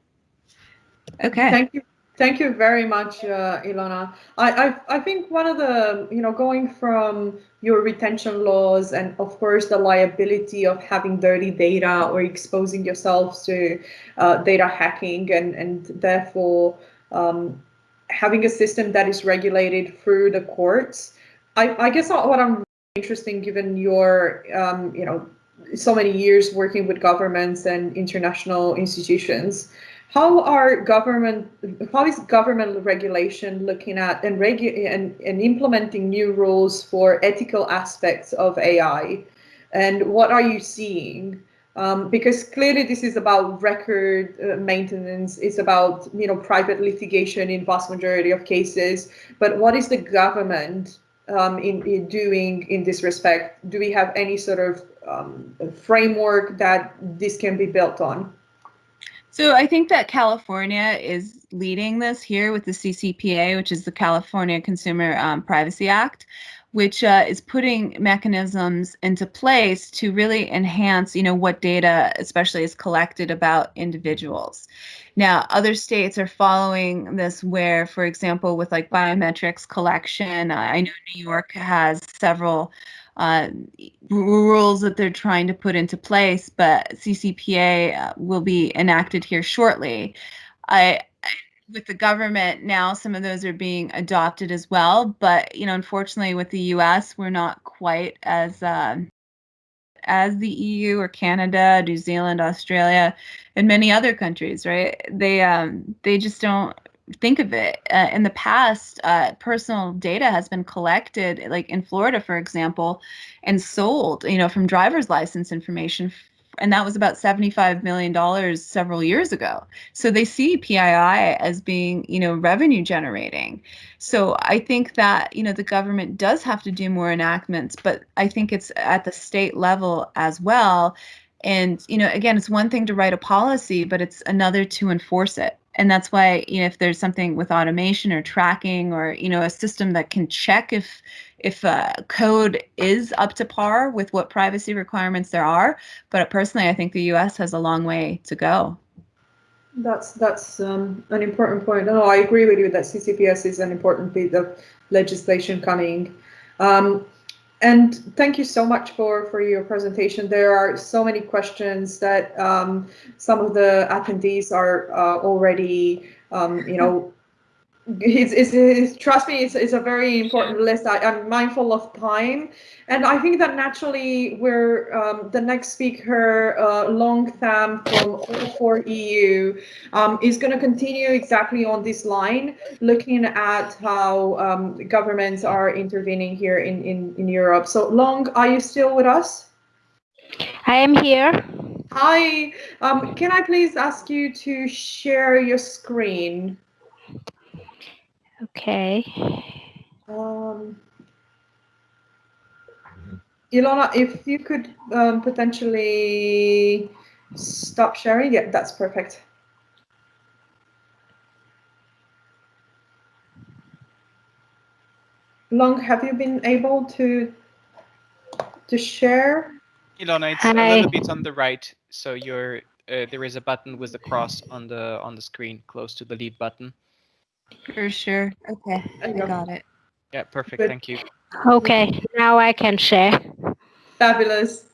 Okay. Thank you. Thank you very much, uh, Ilona. I, I, I think one of the, you know, going from your retention laws and of course the liability of having dirty data or exposing yourselves to uh, data hacking and, and therefore um, having a system that is regulated through the courts. I, I guess what I'm interested in given your, um, you know, so many years working with governments and international institutions how are government how is government regulation looking at and regu- and, and implementing new rules for ethical aspects of AI and what are you seeing? Um, because clearly this is about record uh, maintenance it's about you know private litigation in vast majority of cases. But what is the government um, in, in, doing in this respect? Do we have any sort of um, framework that this can be built on so I think that California is leading this here with the CCPA, which is the California Consumer um, Privacy Act, which uh, is putting mechanisms into place to really enhance, you know, what data, especially is collected about individuals. Now, other states are following this, where, for example, with like biometrics collection, I know New York has several uh, rules that they're trying to put into place, but CCPA uh, will be enacted here shortly. I, with the government now, some of those are being adopted as well, but you know, unfortunately, with the U.S., we're not quite as uh, as the EU or Canada, New Zealand, Australia, and many other countries. Right? They um, they just don't think of it uh, in the past uh, personal data has been collected like in florida for example and sold you know from driver's license information and that was about 75 million dollars several years ago. So they see pii as being you know revenue generating. So i think that you know the government does have to do more enactments but i think it's at the state level as well. And you know again it's one thing to write a policy but it's another to enforce it and that's why you know if there's something with automation or tracking or you know a system that can check if if uh, code is up to par with what privacy requirements there are. But personally i think the us has a long way to go. That's that's um, an important point. No i agree with you that ccpa is an important bit of legislation coming. Um, and thank you so much for, for your presentation. There are so many questions that um, some of the attendees are uh, already, um, you know, it's, it's, it's, trust me, it's, it's a very important list. I, am mindful of time. And I think that naturally we're um, the next speaker, uh, Long Tham from AI4EU, um, is going to continue exactly on this line, looking at how um, governments are intervening here in, in, in Europe. So Long, are you still with us? I am here. Hi, um, can I please ask you to share your screen? Okay. Um, Ilona, if you could um, potentially stop sharing, yeah, that's perfect. Long, have you been able to to share? Ilona, it's Hi. a little bit on the right, so you're uh, there is a button with the cross on the on the screen close to the lead button. For sure. Okay, I got it. Yeah, perfect. Good. Thank you. Okay, now I can share. Fabulous.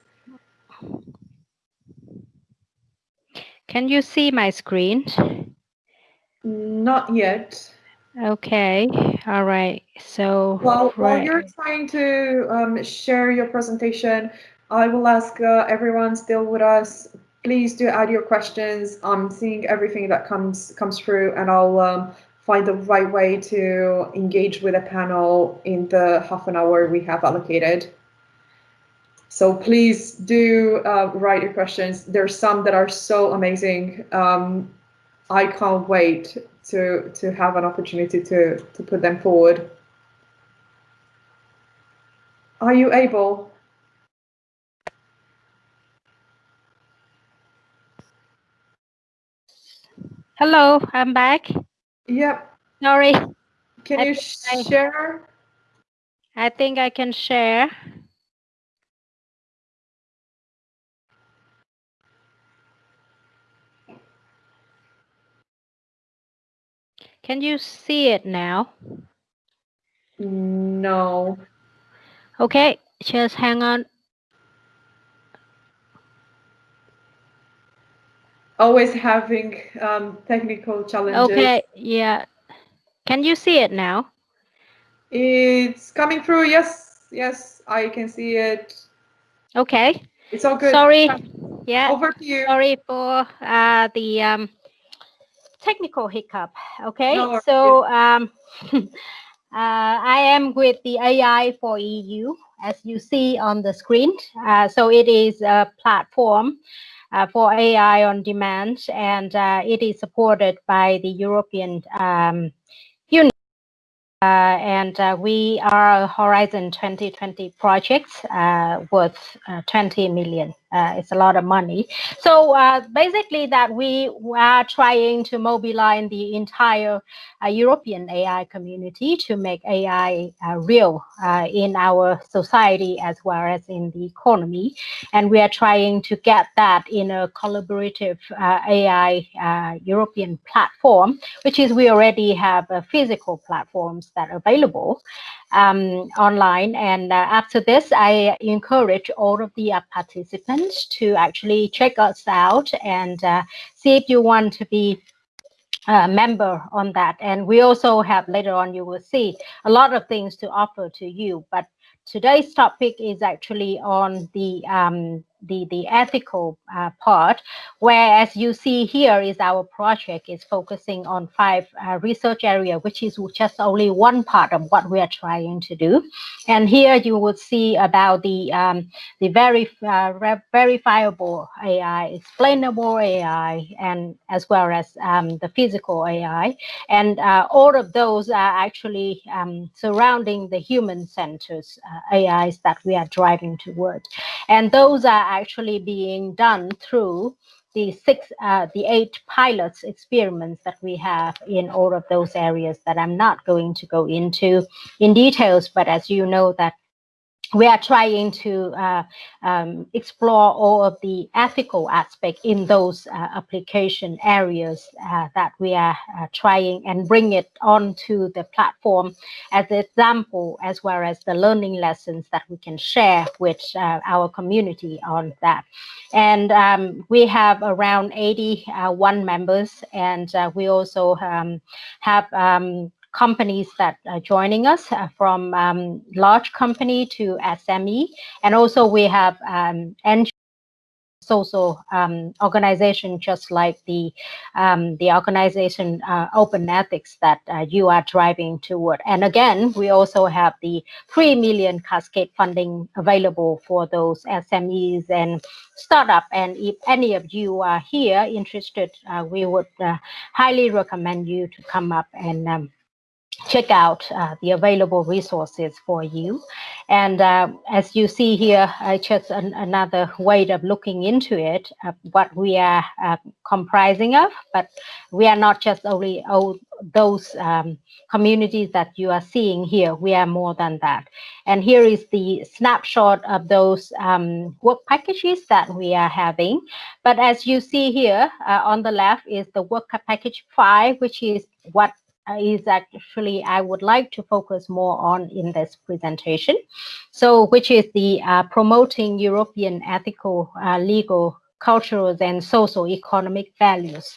Can you see my screen? Not yet. Okay, all right. So while, right. while you're trying to um, share your presentation, I will ask uh, everyone still with us, please do add your questions. I'm seeing everything that comes comes through and I'll um, find the right way to engage with a panel in the half an hour we have allocated. So please do uh, write your questions. There's some that are so amazing. Um, I can't wait to to have an opportunity to to put them forward. Are you able? Hello, I'm back. Yep. Sorry. Can I you share? I think I can share. Can you see it now? No. Okay, just hang on. Always having um, technical challenges. Okay, yeah. Can you see it now? It's coming through. Yes, yes, I can see it. Okay. It's all good. Sorry. Yeah. Over to you. Sorry for uh, the um, technical hiccup. Okay. No so um, uh, I am with the AI for EU, as you see on the screen. Uh, so it is a platform for AI on demand, and uh, it is supported by the European um, Union. Uh, and uh, we are a Horizon 2020 project uh, worth uh, 20 million. Uh, it's a lot of money. So uh, basically, that we are trying to mobilize the entire European AI community to make AI real in our society as well as in the economy, and we are trying to get that in a collaborative AI European platform, which is we already have physical platforms that are available um, online. And uh, after this, I encourage all of the uh, to actually check us out and uh, see if you want to be a member on that. And we also have later on, you will see a lot of things to offer to you. But today's topic is actually on the um, the the ethical uh, part where as you see here is our project is focusing on five uh, research area which is just only one part of what we are trying to do. And here you will see about the um, the very uh, verifiable AI explainable AI and as well as um, the physical AI and uh, all of those are actually um, surrounding the human centers uh, AIs that we are driving toward. And those are actually being done through the six, uh, the eight pilots experiments that we have in all of those areas that I'm not going to go into in details, but as you know that we are trying to uh, um, explore all of the ethical aspect in those uh, application areas uh, that we are uh, trying and bring it onto the platform as an example, as well as the learning lessons that we can share with uh, our community on that. And um, we have around 81 members, and uh, we also um, have um, companies that are joining us uh, from um, large company to SME. And also we have um, social um, organization just like the um, the organization uh, Open Ethics that uh, you are driving toward. And again, we also have the 3 million cascade funding available for those SMEs and startup. And if any of you are here interested, uh, we would uh, highly recommend you to come up and um, check out uh, the available resources for you. And uh, as you see here, uh, just an, another way of looking into it, uh, what we are uh, comprising of, but we are not just only oh, those um, communities that you are seeing here, we are more than that. And here is the snapshot of those um, work packages that we are having. But as you see here uh, on the left is the work package five, which is what is actually I would like to focus more on in this presentation. So which is the uh, promoting European ethical, uh, legal, cultural and social economic values.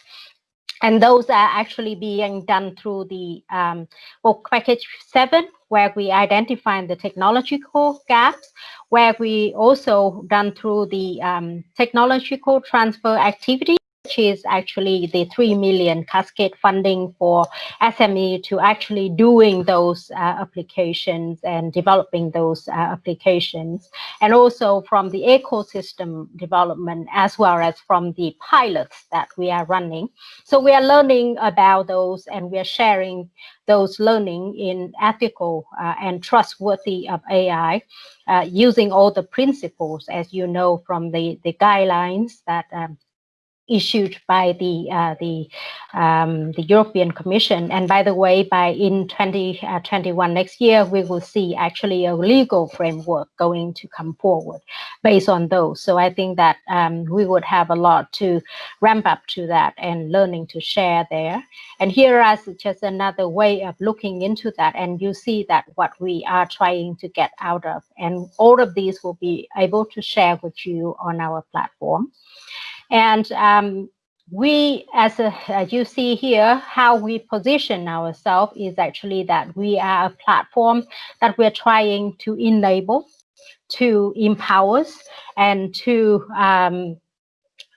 And those are actually being done through the um, well, package seven, where we identify the technological gaps, where we also done through the um, technological transfer activity which is actually the 3 million cascade funding for SME to actually doing those uh, applications and developing those uh, applications. And also from the ecosystem development as well as from the pilots that we are running. So we are learning about those and we are sharing those learning in ethical uh, and trustworthy of AI uh, using all the principles, as you know, from the, the guidelines that um, issued by the uh, the um, the European Commission. And by the way, by in 2021 uh, next year, we will see actually a legal framework going to come forward based on those. So I think that um, we would have a lot to ramp up to that and learning to share there. And here is just another way of looking into that. And you see that what we are trying to get out of. And all of these will be able to share with you on our platform. And um, we, as, a, as you see here, how we position ourselves is actually that we are a platform that we're trying to enable, to empower, and to um,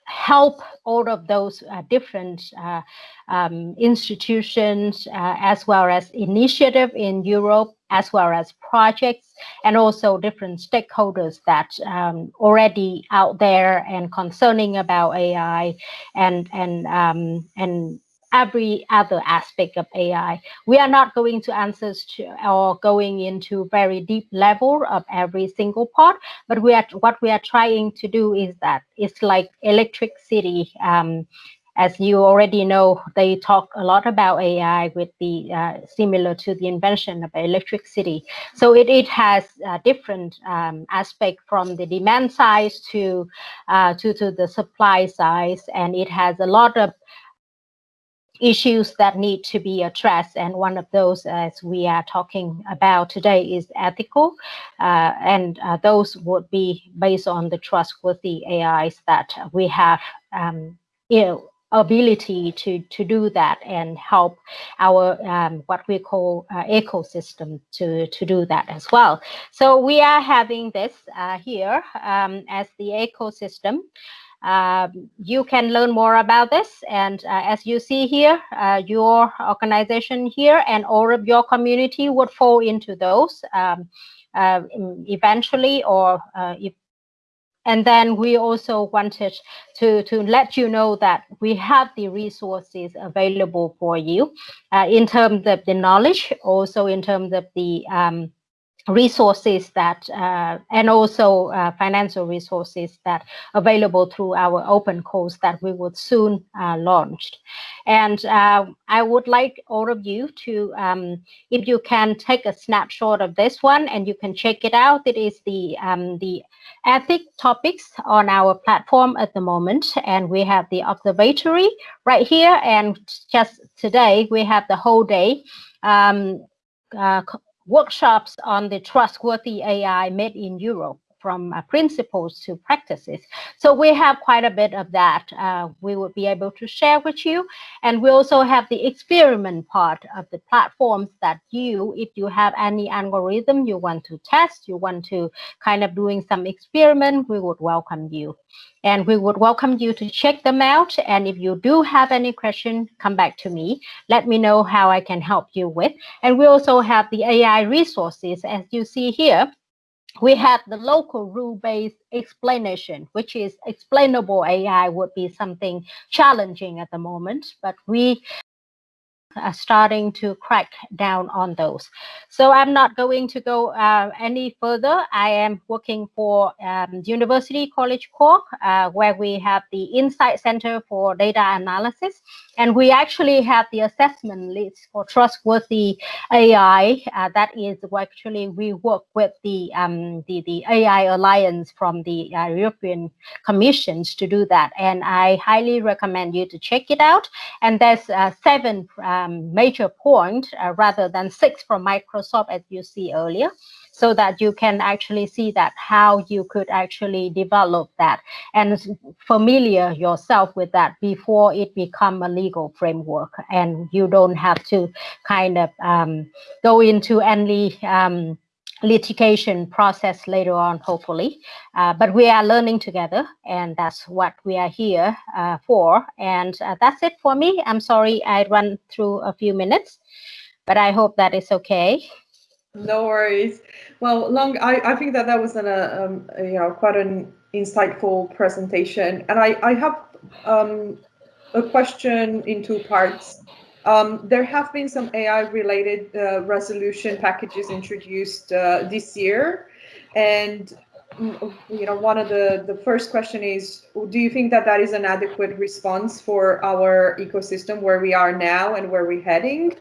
help all of those uh, different uh, um, institutions uh, as well as initiative in Europe as well as projects and also different stakeholders that um, already out there and concerning about AI and and um, and every other aspect of AI. We are not going to answer to, or going into very deep level of every single part, but we are what we are trying to do is that it's like electricity um, as you already know, they talk a lot about AI with the uh, similar to the invention of electricity. So it, it has a different um, aspect from the demand side to, uh, to, to the supply side, and it has a lot of issues that need to be addressed. And one of those, as we are talking about today, is ethical. Uh, and uh, those would be based on the trustworthy AIs that we have um, you know, ability to, to do that and help our um, what we call uh, ecosystem to, to do that as well. So we are having this uh, here um, as the ecosystem. Um, you can learn more about this. And uh, as you see here, uh, your organization here and all of your community would fall into those um, uh, eventually or uh, if and then we also wanted to, to let you know that we have the resources available for you uh, in terms of the knowledge, also in terms of the um, resources that uh, and also uh, financial resources that available through our open course that we would soon uh, launch. And uh, i would like all of you to um, if you can take a snapshot of this one and you can check it out. It is the um, the ethic topics on our platform at the moment. And we have the observatory right here. And just today we have the whole day um, uh, workshops on the trustworthy AI made in Europe from uh, principles to practices. So we have quite a bit of that uh, we would be able to share with you. And we also have the experiment part of the platforms that you, if you have any algorithm you want to test, you want to kind of doing some experiment, we would welcome you. And we would welcome you to check them out. And if you do have any question, come back to me. Let me know how I can help you with. And we also have the AI resources, as you see here we have the local rule-based explanation, which is explainable AI would be something challenging at the moment, but we uh, starting to crack down on those. So I'm not going to go uh, any further. I am working for um, University College Cork, uh, where we have the Insight Center for Data Analysis. And we actually have the assessment list for trustworthy AI. Uh, that is actually we work with the, um, the, the AI Alliance from the uh, European Commissions to do that. And I highly recommend you to check it out. And there's uh, seven um, major point uh, rather than six from Microsoft as you see earlier so that you can actually see that how you could actually develop that and familiar yourself with that before it become a legal framework. And you don't have to kind of um, go into any um, litigation process later on, hopefully. Uh, but we are learning together, and that's what we are here uh, for. And uh, that's it for me. I'm sorry I run through a few minutes, but I hope that is okay. No worries. Well, Long, I, I think that that was an, uh, um, you know, quite an insightful presentation. And I, I have um, a question in two parts. Um, there have been some AI-related uh, resolution packages introduced uh, this year, and mm, you know, one of the, the first question is, do you think that that is an adequate response for our ecosystem where we are now and where we're heading?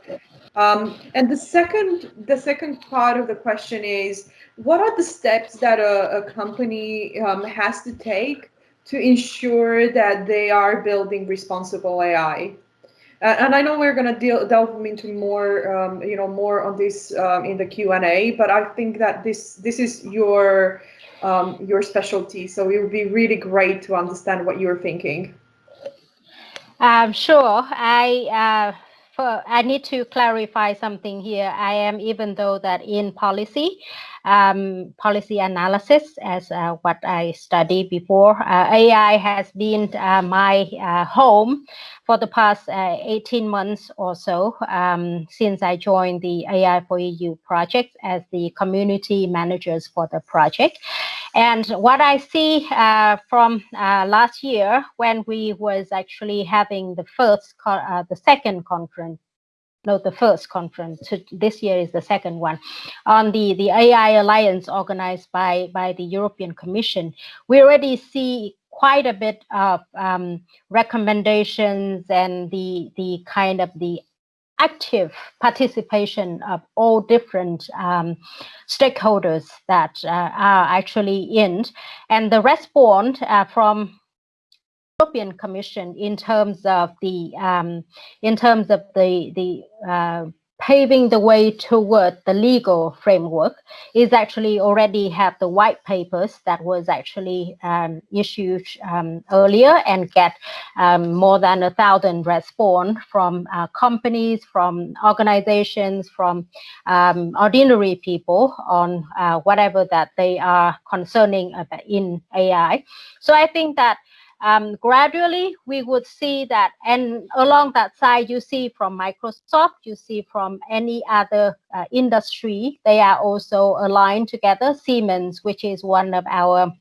Um, and the second, the second part of the question is, what are the steps that a, a company um, has to take to ensure that they are building responsible AI? Uh, and I know we're going to delve into more, um, you know, more on this um, in the Q and A. But I think that this this is your um, your specialty, so it would be really great to understand what you're thinking. Um, sure. I uh, for, I need to clarify something here. I am even though that in policy, um, policy analysis as uh, what I studied before. Uh, AI has been uh, my uh, home for the past uh, 18 months or so um, since I joined the AI for EU project as the community managers for the project. And what I see uh, from last year when we was actually having the first, the second conference no, the first conference. This year is the second one on the, the AI Alliance organized by, by the European Commission. We already see quite a bit of um, recommendations and the, the kind of the active participation of all different um, stakeholders that uh, are actually in. And the response uh, from European Commission in terms of the um, in terms of the the uh, paving the way toward the legal framework is actually already have the white papers that was actually um, issued um, earlier and get um, more than a thousand response from uh, companies, from organizations, from um, ordinary people on uh, whatever that they are concerning in AI. So I think that um, gradually we would see that and along that side you see from microsoft you see from any other uh, industry they are also aligned together siemens which is one of our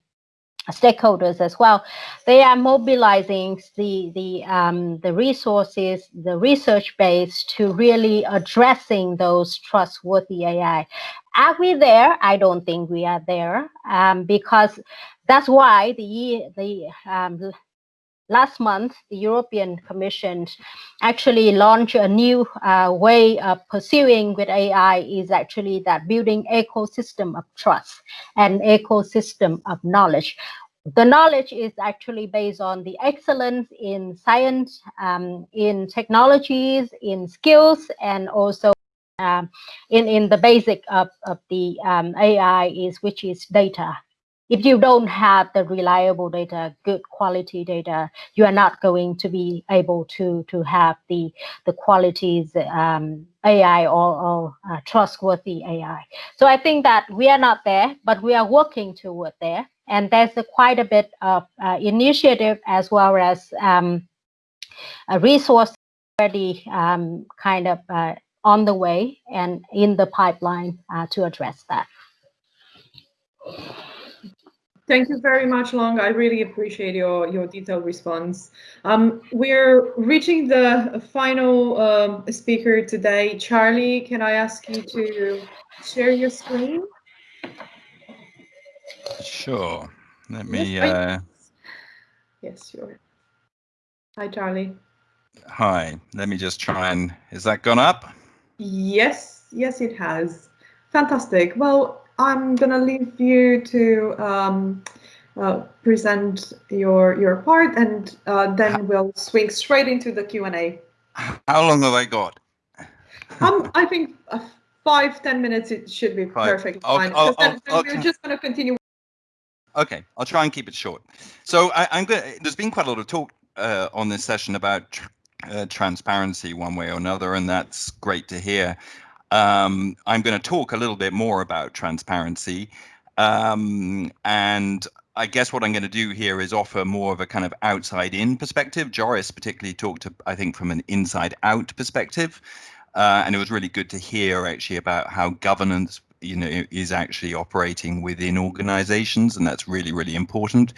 stakeholders as well. They are mobilizing the the um, the resources the research base to really addressing those trustworthy ai are we there? I don't think we are there um, because that's why the the um, last month the European Commission actually launched a new uh, way of pursuing with AI is actually that building ecosystem of trust and ecosystem of knowledge. The knowledge is actually based on the excellence in science, um, in technologies, in skills, and also um, in, in the basic of, of the um, AI is which is data if you don't have the reliable data, good quality data, you are not going to be able to to have the the qualities um, AI or, or uh, trustworthy AI. So I think that we are not there, but we are working toward there. And there's a, quite a bit of uh, initiative as well as um, a resource already um, kind of uh, on the way and in the pipeline uh, to address that. Thank you very much, Long. I really appreciate your, your detailed response. Um, we're reaching the final um, speaker today. Charlie, can I ask you to share your screen? Sure. Let me. Yes, uh... yes sure. Hi, Charlie. Hi. Let me just try and. Is that gone up? Yes. Yes, it has. Fantastic. Well, I'm gonna leave you to um, uh, present your your part, and uh, then we'll swing straight into the Q and A. How long have I got? um, I think uh, five ten minutes. It should be five. perfect. I'll, fine. I'll, then, I'll, we're just gonna continue. Okay, I'll try and keep it short. So I, am going. There's been quite a lot of talk uh, on this session about tr uh, transparency, one way or another, and that's great to hear. Um, I'm going to talk a little bit more about transparency. Um, and I guess what I'm going to do here is offer more of a kind of outside in perspective. Joris particularly talked, to, I think, from an inside out perspective. Uh, and it was really good to hear actually about how governance you know is actually operating within organizations and that's really really important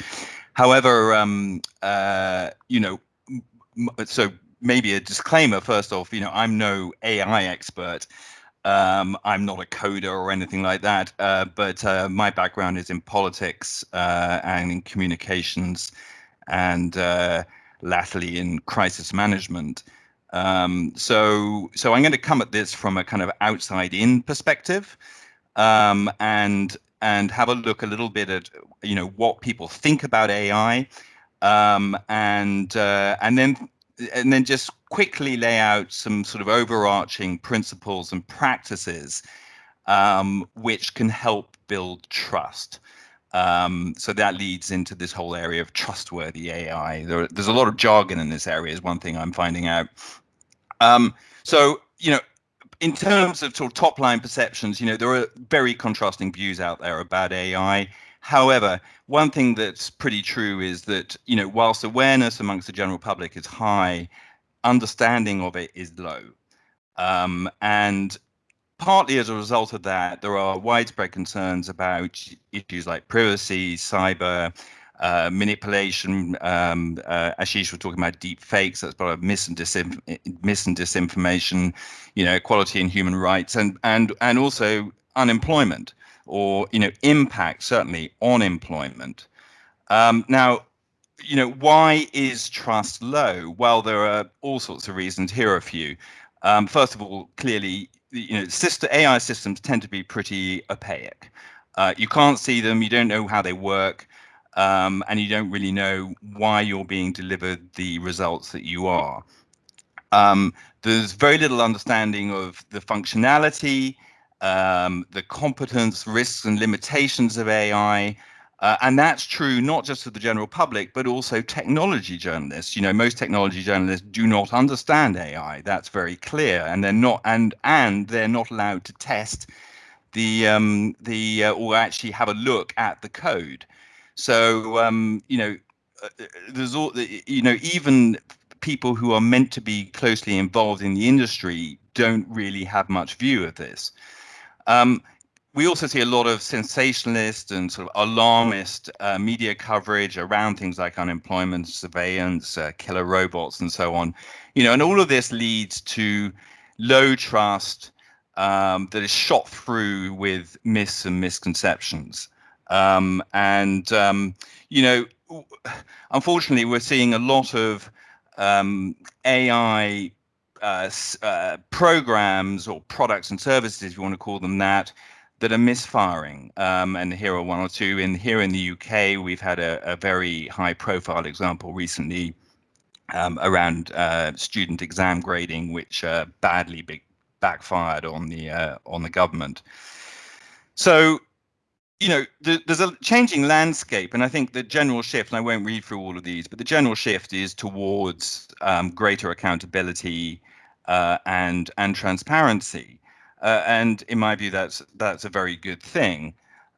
however um, uh, you know so maybe a disclaimer first off you know i'm no ai expert Um, I'm not a coder or anything like that, uh, but uh, my background is in politics uh, and in communications, and uh, latterly in crisis management. Um, so, so I'm going to come at this from a kind of outside-in perspective, um, and and have a look a little bit at you know what people think about AI, um, and uh, and then and then just quickly lay out some sort of overarching principles and practices um, which can help build trust. Um, so that leads into this whole area of trustworthy AI. There, there's a lot of jargon in this area, is one thing I'm finding out. Um, so, you know, in terms of sort of top line perceptions, you know, there are very contrasting views out there about AI. However, one thing that's pretty true is that, you know, whilst awareness amongst the general public is high, understanding of it is low. Um, and partly as a result of that, there are widespread concerns about issues like privacy, cyber, uh, manipulation. Um, uh, Ashish was talking about deepfakes. That's part of mis and, mis and disinformation, you know, equality and human rights, and and and also unemployment or you know impact certainly on employment. Um, now, you know why is trust low? Well, there are all sorts of reasons. Here are a few. Um, first of all, clearly, you know, AI systems tend to be pretty opaque. Uh, you can't see them. You don't know how they work. Um, and you don't really know why you're being delivered the results that you are. Um, there's very little understanding of the functionality um, the competence, risks, and limitations of AI. Uh, and that's true not just for the general public, but also technology journalists. You know, most technology journalists do not understand AI. That's very clear, and they're not, and and they're not allowed to test the um, the uh, or actually have a look at the code. So um, you know, uh, uh there's all you know even people who are meant to be closely involved in the industry don't really have much view of this. Um, we also see a lot of sensationalist and sort of alarmist uh, media coverage around things like unemployment, surveillance, uh, killer robots, and so on. You know, and all of this leads to low trust um, that is shot through with myths and misconceptions. Um, and um, you know, unfortunately, we're seeing a lot of um, AI uh, uh, programs or products and services, if you want to call them that, that are misfiring. Um, and here are one or two. In here in the UK, we've had a, a very high-profile example recently um, around uh, student exam grading, which uh, badly big, backfired on the uh, on the government. So you know, there's a changing landscape, and I think the general shift, and I won't read through all of these, but the general shift is towards um, greater accountability uh, and and transparency. Uh, and in my view, that's that's a very good thing.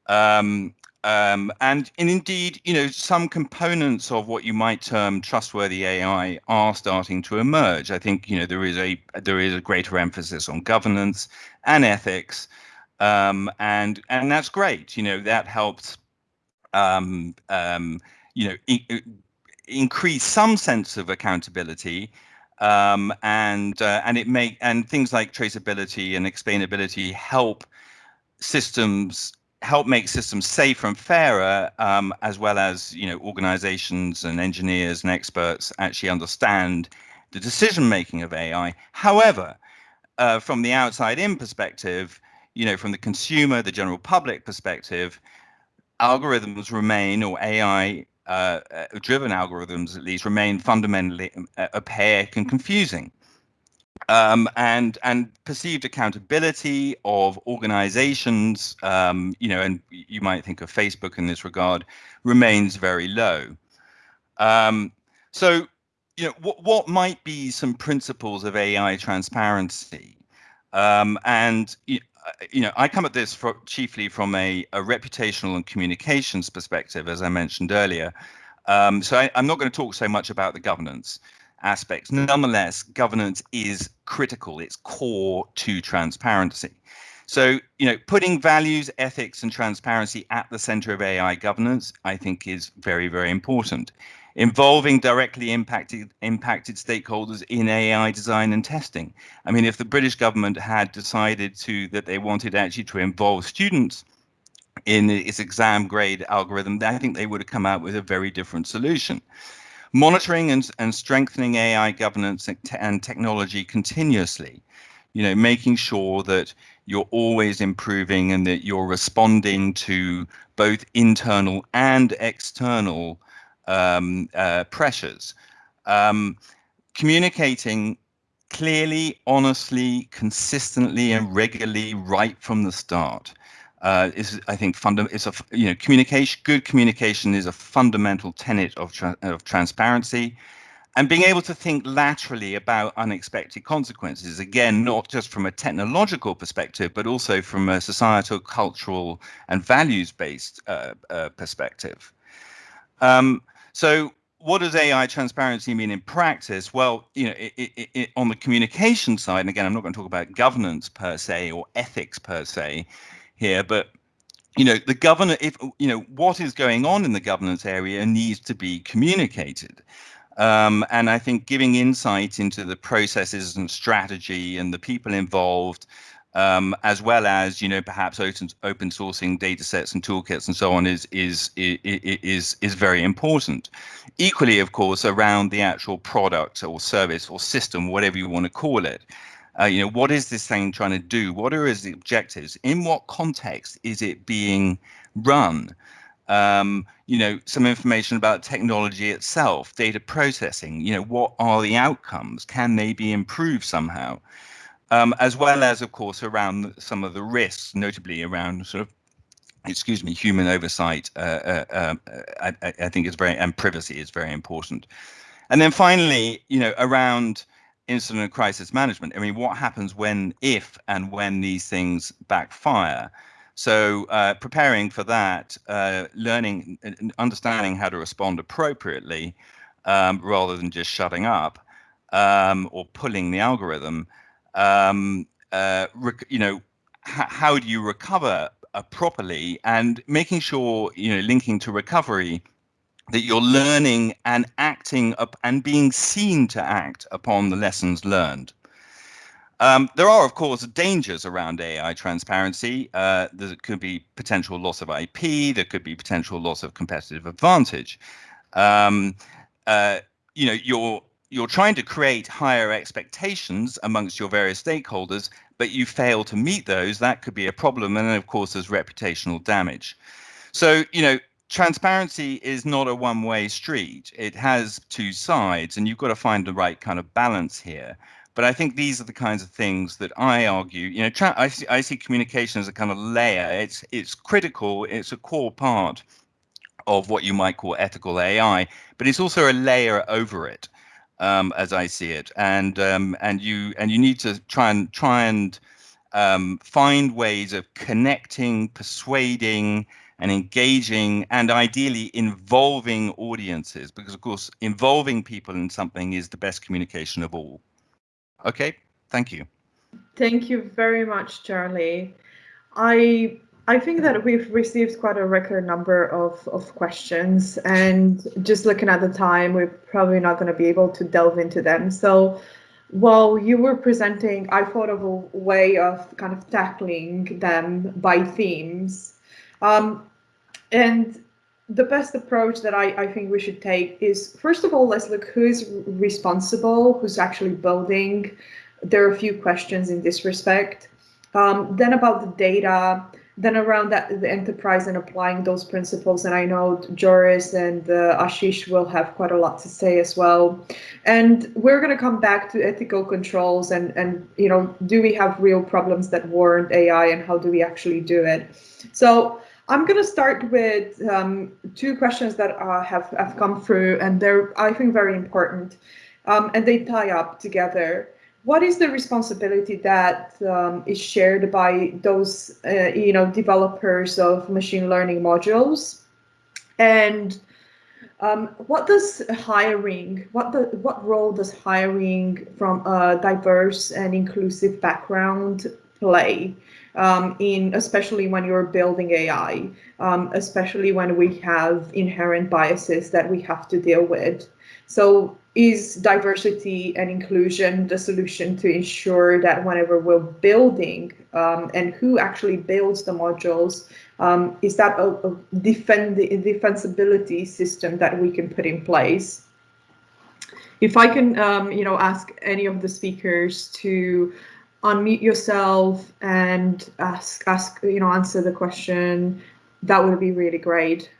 Um, um, and, and indeed, you know, some components of what you might term trustworthy AI are starting to emerge. I think you know there is a there is a greater emphasis on governance and ethics, um, and and that's great. You know that helps, um, um, you know, increase some sense of accountability um, and uh, and it make and things like traceability and explainability help systems help make systems safer and fairer, um, as well as you know organizations and engineers and experts actually understand the decision making of AI. However, uh, from the outside in perspective, you know, from the consumer, the general public perspective, algorithms remain or AI uh, uh, driven algorithms at least remain fundamentally opaque and confusing. Um, and and perceived accountability of organizations, um, you know, and you might think of Facebook in this regard, remains very low. Um, so, you know, what what might be some principles of AI transparency? Um, and I come at this for, chiefly from a, a, reputational and communications perspective, as I mentioned earlier. Um, so I, am not going to talk so much about the governance aspects. Nonetheless, governance is critical. It's core to transparency. So, you know, putting values, ethics, and transparency at the center of AI governance, I think, is very, very important. Involving directly impacted impacted stakeholders in AI design and testing. I mean, if the British government had decided to that they wanted actually to involve students in its exam grade algorithm, I think they would have come out with a very different solution. Monitoring and, and strengthening AI governance and technology continuously you know, making sure that you're always improving and that you're responding to both internal and external um, uh, pressures. Um, communicating clearly, honestly, consistently, and regularly right from the start uh, is, I think, is a you know communication. Good communication is a fundamental tenet of tra- of transparency and being able to think laterally about unexpected consequences again not just from a technological perspective but also from a societal cultural and values based uh, uh, perspective um, so what does ai transparency mean in practice? Well you know it, it, it, on the communication side and again i'm not going to talk about governance per se or ethics per se here but you know the governor if you know what is going on in the governance area needs to be communicated. Um, and I think giving insight into the processes and strategy and the people involved, um, as well as you know perhaps open, open sourcing data sets and toolkits and so on is is is is very important. Equally, of course, around the actual product or service or system, whatever you want to call it. Uh, you know, what is this thing trying to do? What are its objectives? In what context is it being run? um, you know, some information about technology itself, data processing, you know, what are the outcomes? Can they be improved somehow? Um, as well as, of course, around some of the risks, notably around sort of, excuse me, human oversight, uh, uh, um, uh, I, I, think is very, and privacy is very important. And then finally, you know, around incident and crisis management, I mean, what happens when, if and when these things backfire? So uh, preparing for that, uh, learning, understanding how to respond appropriately, um, rather than just shutting up um, or pulling the algorithm. Um, uh, you know, how do you recover uh, properly, and making sure you know, linking to recovery, that you're learning and acting up and being seen to act upon the lessons learned. Um, there are, of course, dangers around AI transparency. Uh, there could be potential loss of IP. There could be potential loss of competitive advantage. Um, uh, you know, you're you're trying to create higher expectations amongst your various stakeholders, but you fail to meet those. That could be a problem, and then, of course, there's reputational damage. So, you know, transparency is not a one-way street. It has two sides, and you've got to find the right kind of balance here. But I think these are the kinds of things that I argue. You know, I, see, I see communication as a kind of layer. It's it's critical. It's a core part of what you might call ethical AI, but it's also a layer over it, um, as I see it. And um, and you and you need to try and try and um, find ways of connecting, persuading, and engaging, and ideally involving audiences, because of course, involving people in something is the best communication of all. Okay, thank you. Thank you very much, Charlie. I I think that we've received quite a record number of, of questions and just looking at the time, we're probably not going to be able to delve into them. So while you were presenting, I thought of a way of kind of tackling them by themes. Um, and the best approach that I, I think we should take is first of all, let's look who's responsible, who's actually building. There are a few questions in this respect. Um, then about the data, then around that the enterprise and applying those principles. And I know Joris and uh, Ashish will have quite a lot to say as well. And we're going to come back to ethical controls and and you know, do we have real problems that warrant AI and how do we actually do it? So I'm going to start with um, two questions that uh, have, have come through, and they're, I think, very important, um, and they tie up together. What is the responsibility that um, is shared by those, uh, you know, developers of machine learning modules? And um, what does hiring, what the, what role does hiring from a diverse and inclusive background play um, in especially when you're building AI, um, especially when we have inherent biases that we have to deal with. So is diversity and inclusion the solution to ensure that whenever we're building um, and who actually builds the modules, um, is that a, a defend defensibility system that we can put in place? If I can, um, you know, ask any of the speakers to unmute yourself and ask, ask, you know, answer the question, that would be really great.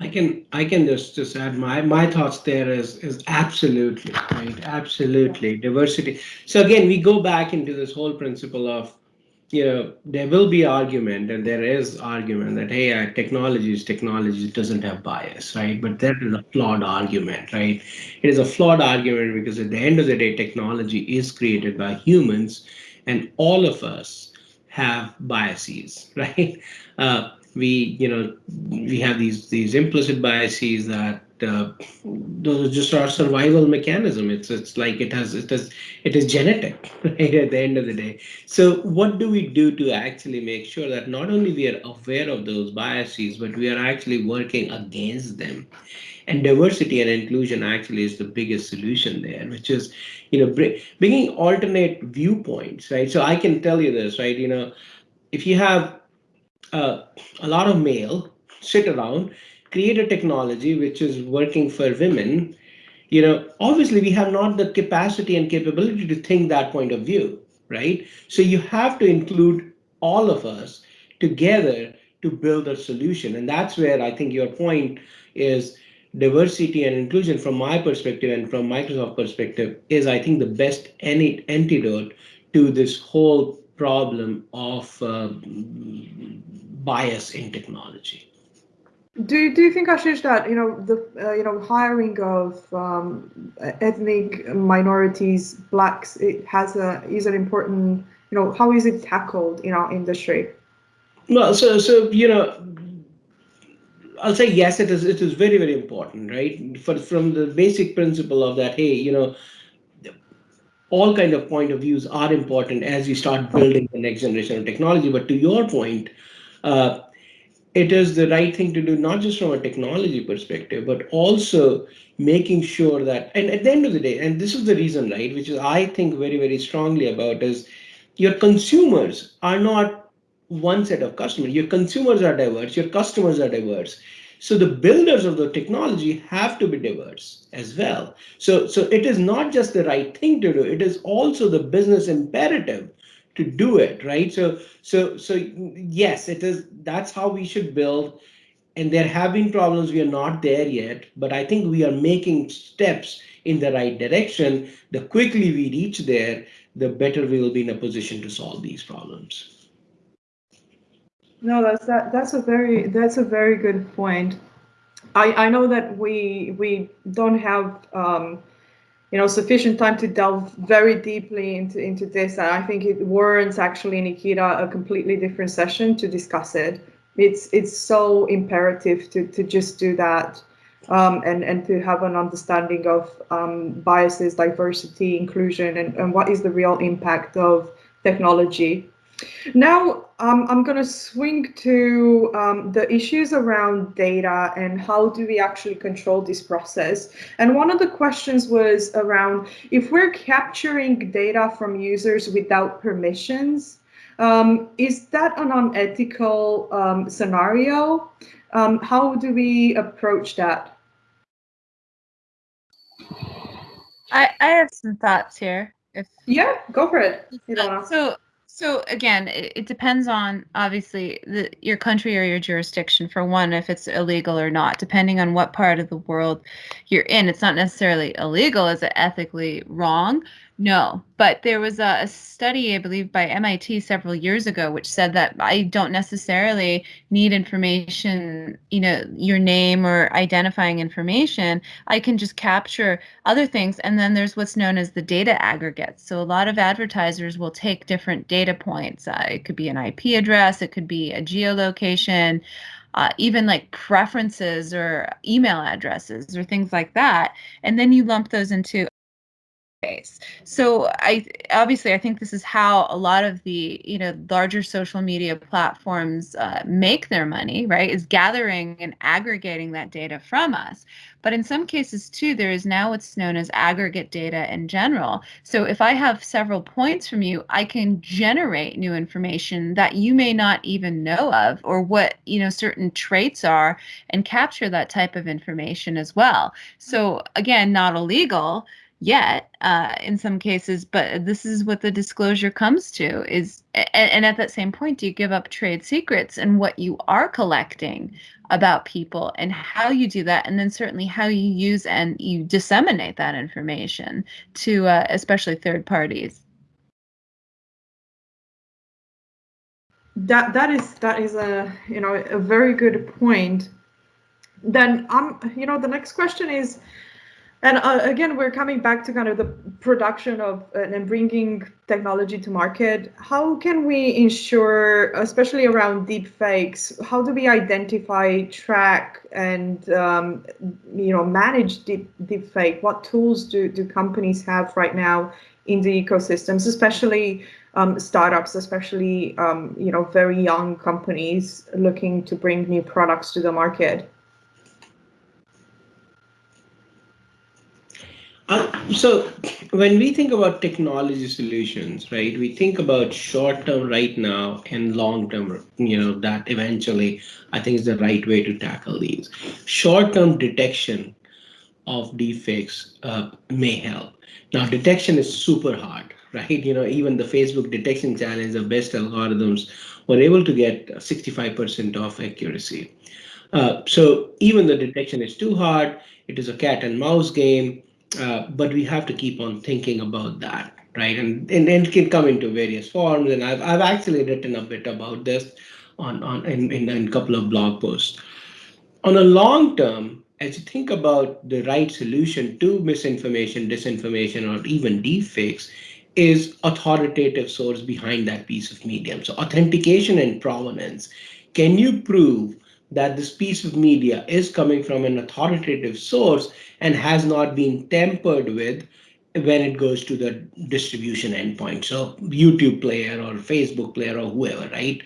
I can I can just just add my my thoughts there is is absolutely right? Absolutely. Diversity. So again we go back into this whole principle of you know there will be argument and there is argument that hey uh, technology is technology it doesn't have bias right? But that is a flawed argument right? It is a flawed argument because at the end of the day technology is created by humans and all of us have biases right? Uh, we you know we have these these implicit biases that uh, those are just our survival mechanism. It's it's like it has it has it is genetic right at the end of the day. So what do we do to actually make sure that not only we are aware of those biases but we are actually working against them? And diversity and inclusion actually is the biggest solution there which is you know bringing alternate viewpoints right? So i can tell you this right? You know if you have uh, a lot of male sit around, create a technology which is working for women, you know, obviously we have not the capacity and capability to think that point of view, right? So you have to include all of us together to build a solution. And that's where I think your point is diversity and inclusion from my perspective and from Microsoft perspective is I think the best any antidote to this whole problem of uh, bias in technology. Do, you do you think, Ashish, that you know the uh, you know hiring of um, ethnic minorities, blacks, it has a is an important you know how is it tackled in our industry? Well, so so you know, I'll say yes, it is it is very very important, right? For from the basic principle of that, hey, you know, all kind of point of views are important as you start building the next generation of technology. But to your point, uh, it is the right thing to do, not just from a technology perspective, but also making sure that, and at the end of the day, and this is the reason, right, which is I think very, very strongly about is your consumers are not one set of customers. Your consumers are diverse, your customers are diverse. So the builders of the technology have to be diverse as well. So, so it is not just the right thing to do, it is also the business imperative to do it, right? So, so, so yes, it is, that's how we should build. And there have been problems, we are not there yet, but I think we are making steps in the right direction. The quickly we reach there, the better we will be in a position to solve these problems. No, that's that. That's a very that's a very good point. I I know that we we don't have um, you know sufficient time to delve very deeply into into this, and I think it warrants actually Nikita a completely different session to discuss it. It's it's so imperative to to just do that. Um, and, and to have an understanding of um, biases, diversity, inclusion, and, and what is the real impact of technology now, um, I'm going to swing to um, the issues around data and how do we actually control this process. And one of the questions was around if we're capturing data from users without permissions, um, is that an unethical um, scenario? Um, how do we approach that? I, I have some thoughts here. If yeah, go for it. So so again, it, depends on obviously the, your country or your jurisdiction. For one, if it's illegal or not, depending on what part of the world you're in. It's not necessarily illegal. Is it ethically wrong? No, but there was a, a, study, I believe, by MIT several years ago, which said that I don't necessarily need information, you know, your name or identifying information. I can just capture other things. And then there's what's known as the data aggregates. So a lot of advertisers will take different data points. Uh, it could be an IP address, it could be a geolocation. Uh, even like preferences or email addresses or things like that. And then you lump those into base. So I obviously I think this is how a lot of the you know larger social media platforms uh, make their money, right? Is gathering and aggregating that data from us. But in some cases too, there is now what's known as aggregate data in general. So if I have several points from you, I can generate new information that you may not even know of, or what you know certain traits are, and capture that type of information as well. So again, not illegal yet uh, in some cases, but this is what the disclosure comes to is, and, and, at that same point, do you give up trade secrets and what you are collecting about people and how you do that, and then certainly how you use and you disseminate that information to uh, especially third parties. That that is that is a you know a very good point. Then um you know the next question is and uh, again, we're coming back to kind of the production of uh, and bringing technology to market. How can we ensure, especially around deep fakes, how do we identify, track, and um, you know manage deep deep fake? What tools do do companies have right now in the ecosystems, especially um, startups, especially um, you know very young companies looking to bring new products to the market? Uh, so when we think about technology solutions, right, we think about short term right now and long term, you know, that eventually I think is the right way to tackle these. Short term detection of deepfakes uh, may help. Now, detection is super hard, right? You know, even the Facebook detection challenge, the best algorithms were able to get 65% of accuracy. Uh, so even the detection is too hard. It is a cat and mouse game uh, but we have to keep on thinking about that, right? And, and, and it can come into various forms. And I've, I've actually written a bit about this on, on in, in, in a couple of blog posts. On a long term, as you think about the right solution to misinformation, disinformation, or even deepfakes, is authoritative source behind that piece of medium. So authentication and provenance. Can you prove that this piece of media is coming from an authoritative source and has not been tampered with when it goes to the distribution endpoint. So YouTube player or Facebook player or whoever, right?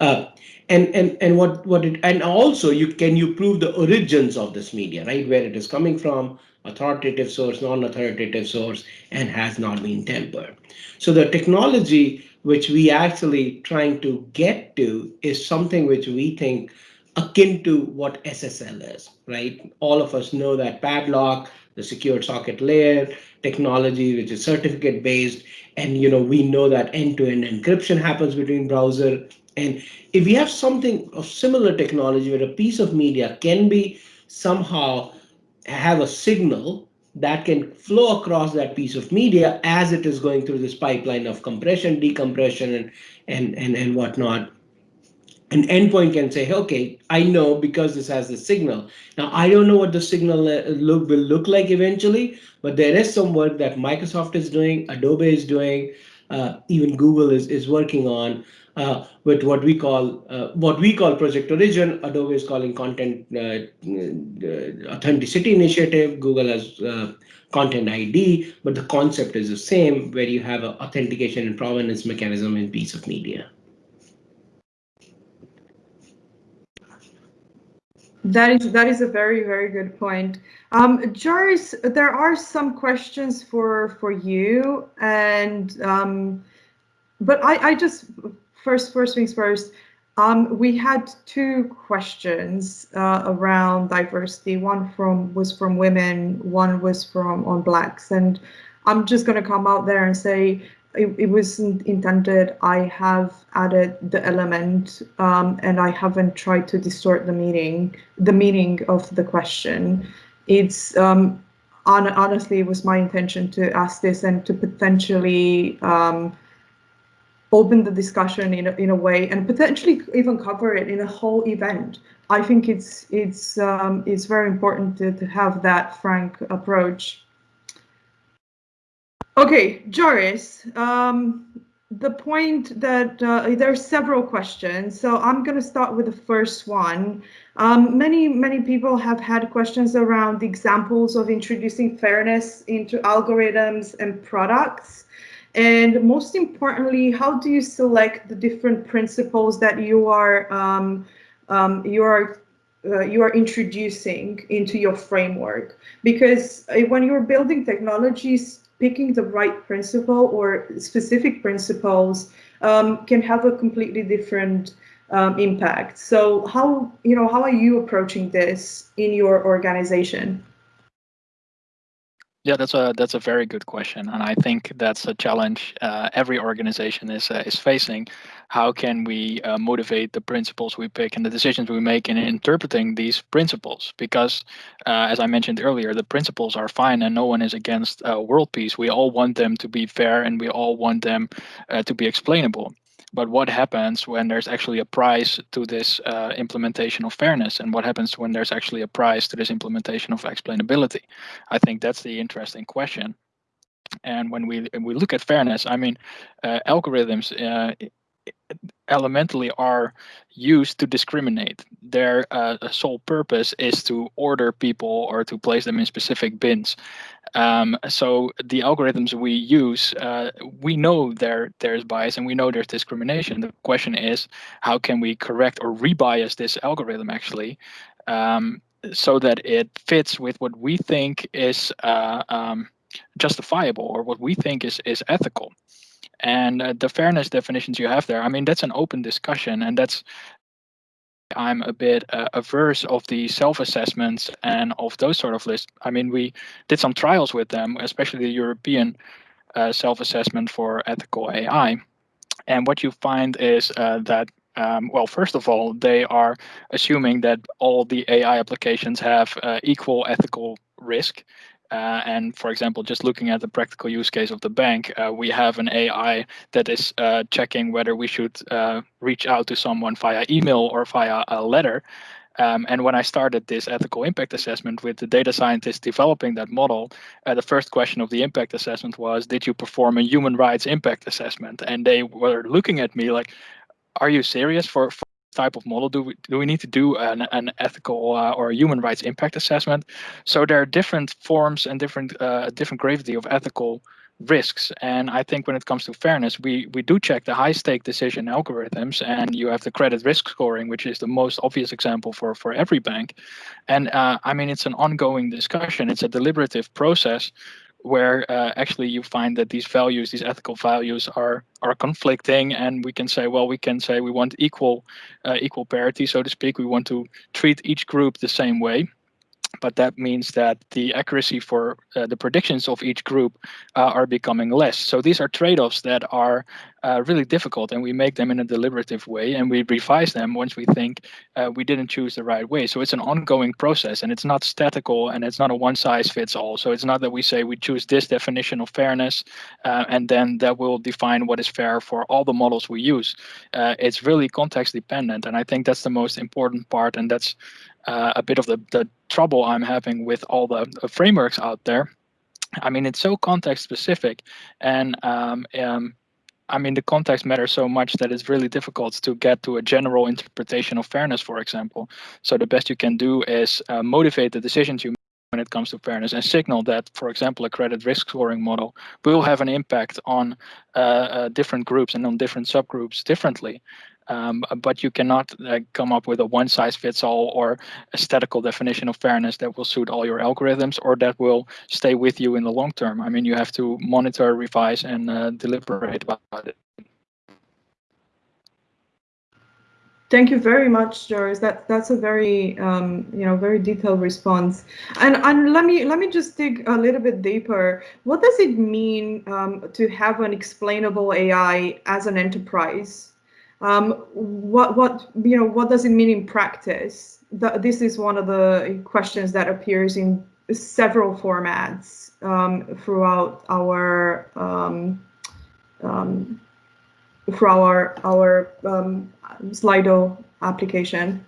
Uh, and and and what what it and also you can you prove the origins of this media, right? Where it is coming from, authoritative source, non-authoritative source, and has not been tempered. So the technology which we actually trying to get to is something which we think akin to what SSL is, right? All of us know that padlock, the secured socket layer technology, which is certificate based, and you know we know that end-to-end -end encryption happens between browser. And if we have something of similar technology where a piece of media can be somehow have a signal that can flow across that piece of media as it is going through this pipeline of compression, decompression, and and and, and whatnot, an endpoint can say, okay, I know because this has the signal. Now, I don't know what the signal uh, look will look like eventually, but there is some work that Microsoft is doing, Adobe is doing, uh, even Google is, is working on uh, with what we call uh, what we call Project Origin. Adobe is calling Content uh, uh, Authenticity Initiative. Google has Content ID, but the concept is the same, where you have an authentication and provenance mechanism in piece of media. That is that is a very very good point. Um, Joris, there are some questions for for you, and um, but I I just first first things first. Um, we had two questions uh, around diversity. One from was from women, one was from on blacks, and I'm just going to come out there and say it, it wasn't intended. I have added the element um, and I haven't tried to distort the meaning, the meaning of the question. It's um, on, honestly, it was my intention to ask this and to potentially um, open the discussion in a, in a way and potentially even cover it in a whole event. I think it's it's um, it's very important to, to have that frank approach. Okay, Joris, um, the point that uh, there are several questions. So I'm going to start with the first one. Um, many, many people have had questions around the examples of introducing fairness into algorithms and products. And most importantly, how do you select the different principles that you are um, um, you are uh, you are introducing into your framework? Because uh, when you're building technologies, picking the right principle or specific principles um, can have a completely different um, impact. So how, you know, how are you approaching this in your organization? Yeah, that's a that's a very good question, and I think that's a challenge uh, every organization is uh, is facing. How can we uh, motivate the principles we pick and the decisions we make in interpreting these principles? Because, uh, as I mentioned earlier, the principles are fine, and no one is against uh, world peace. We all want them to be fair, and we all want them uh, to be explainable. But what happens when there's actually a price to this uh, implementation of fairness? And what happens when there's actually a price to this implementation of explainability? I think that's the interesting question. And when we we look at fairness, I mean, uh, algorithms uh, elementally are used to discriminate. Their uh, sole purpose is to order people or to place them in specific bins. Um, so the algorithms we use, uh, we know there there's bias and we know there's discrimination. The question is, how can we correct or rebias this algorithm actually, um, so that it fits with what we think is uh, um, justifiable or what we think is is ethical. And uh, the fairness definitions you have there, I mean, that's an open discussion, and that's I'm a bit uh, averse of the self-assessments and of those sort of lists. I mean, we did some trials with them, especially the European uh, self-assessment for ethical AI. And what you find is uh, that, um, well, first of all, they are assuming that all the AI applications have uh, equal ethical risk. Uh, and for example, just looking at the practical use case of the bank, uh, we have an AI that is uh, checking whether we should uh, reach out to someone via email or via a letter. Um, and when I started this ethical impact assessment with the data scientists developing that model, uh, the first question of the impact assessment was, did you perform a human rights impact assessment? And they were looking at me like, are you serious for, for type of model do we do we need to do an, an ethical uh, or human rights impact assessment? So there are different forms and different uh, different gravity of ethical risks. And i think when it comes to fairness we we do check the high stake decision algorithms and you have the credit risk scoring which is the most obvious example for for every bank. And uh, i mean it's an ongoing discussion. It's a deliberative process where uh, actually you find that these values, these ethical values, are are conflicting, and we can say, well, we can say we want equal uh, equal parity, so to speak. We want to treat each group the same way, but that means that the accuracy for uh, the predictions of each group uh, are becoming less. So these are trade-offs that are uh, really difficult, and we make them in a deliberative way, and we revise them once we think uh, we didn't choose the right way. So it's an ongoing process, and it's not statical, and it's not a one-size-fits-all. So it's not that we say we choose this definition of fairness, uh, and then that will define what is fair for all the models we use. Uh, it's really context dependent, and I think that's the most important part, and that's uh, a bit of the, the trouble I'm having with all the, frameworks out there. I mean, it's so context specific, and um, um, I mean, the context matters so much that it's really difficult to get to a general interpretation of fairness, for example. So the best you can do is uh, motivate the decisions you make when it comes to fairness and signal that, for example, a credit risk scoring model will have an impact on uh, uh, different groups and on different subgroups differently. Um, but you cannot uh, come up with a one size fits all or aesthetical definition of fairness that will suit all your algorithms or that will stay with you in the long term. I mean, you have to monitor, revise, and uh, deliberate about it. Thank you very much, Joris. That that's a very um, you know very detailed response. And and let me let me just dig a little bit deeper. What does it mean um, to have an explainable AI as an enterprise? Um, what what you know what does it mean in practice? The, this is one of the questions that appears in several formats um, throughout our um, um, through our our um, Slido application.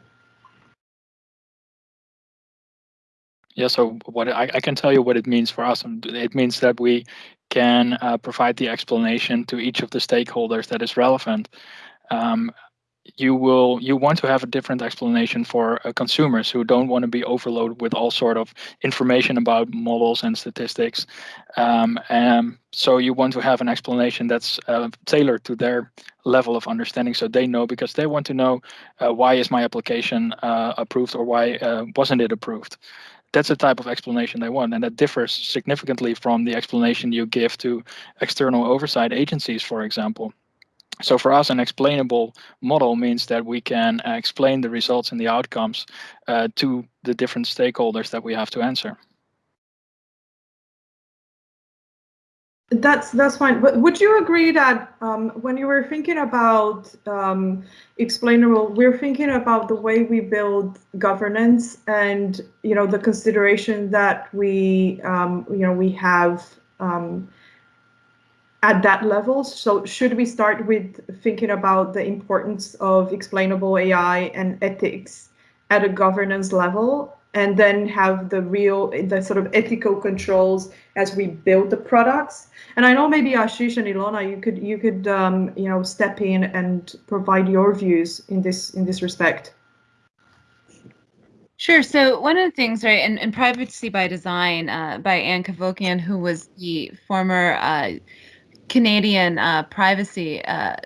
Yeah, so what I, I can tell you what it means for us. It means that we can uh, provide the explanation to each of the stakeholders that is relevant. Um, you will you want to have a different explanation for uh, consumers who don't want to be overloaded with all sort of information about models and statistics. Um, and so you want to have an explanation that's uh, tailored to their level of understanding so they know because they want to know uh, why is my application uh, approved or why uh, wasn't it approved? That's the type of explanation they want and that differs significantly from the explanation you give to external oversight agencies for example so for us, an explainable model means that we can uh, explain the results and the outcomes uh, to the different stakeholders that we have to answer. That's that's fine. But would you agree that um, when you were thinking about um, explainable, we're thinking about the way we build governance and you know the consideration that we um, you know we have um, at that level. So should we start with thinking about the importance of explainable AI and ethics at a governance level and then have the real the sort of ethical controls as we build the products and i know maybe ashish and ilona you could you could um, you know step in and provide your views in this in this respect Sure. So one of the things, right, and, privacy by design uh, by Ann Cavoukian, who was the former uh, Canadian uh, privacy uh,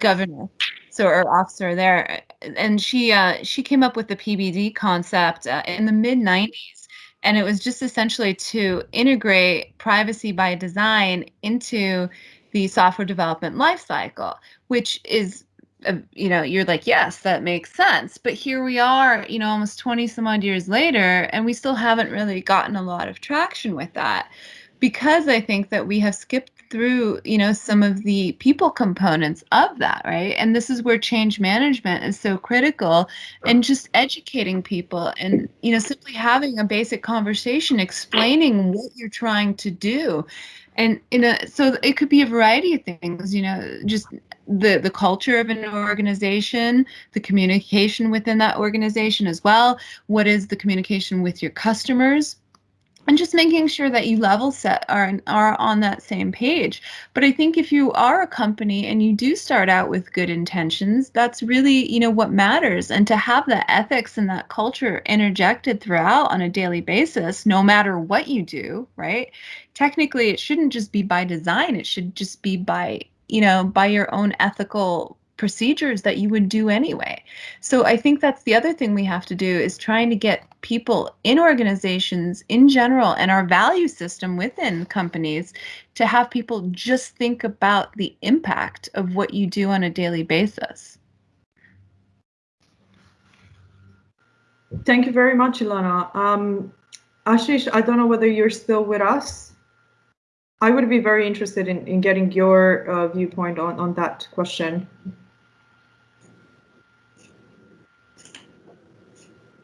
governor, so or officer there, and she uh, she came up with the PBD concept uh, in the mid '90s, and it was just essentially to integrate privacy by design into the software development lifecycle, which is uh, you know you're like yes that makes sense. But here we are you know almost 20 some odd years later and we still haven't really gotten a lot of traction with that. Because I think that we have skipped through, you know, some of the people components of that, right? And this is where change management is so critical and just educating people and, you know, simply having a basic conversation explaining what you're trying to do. And in a so it could be a variety of things, you know, just the the culture of an organization, the communication within that organization as well. What is the communication with your customers? And just making sure that you level set are are on that same page. But i think if you are a company and you do start out with good intentions that's really you know what matters. And to have that ethics and that culture interjected throughout on a daily basis no matter what you do right? Technically it shouldn't just be by design. It should just be by you know by your own ethical procedures that you would do anyway. So I think that's the other thing we have to do is trying to get people in organizations in general and our value system within companies to have people just think about the impact of what you do on a daily basis. Thank you very much, Ilona. Um, Ashish, I don't know whether you're still with us. I would be very interested in, in getting your uh, viewpoint on, on that question.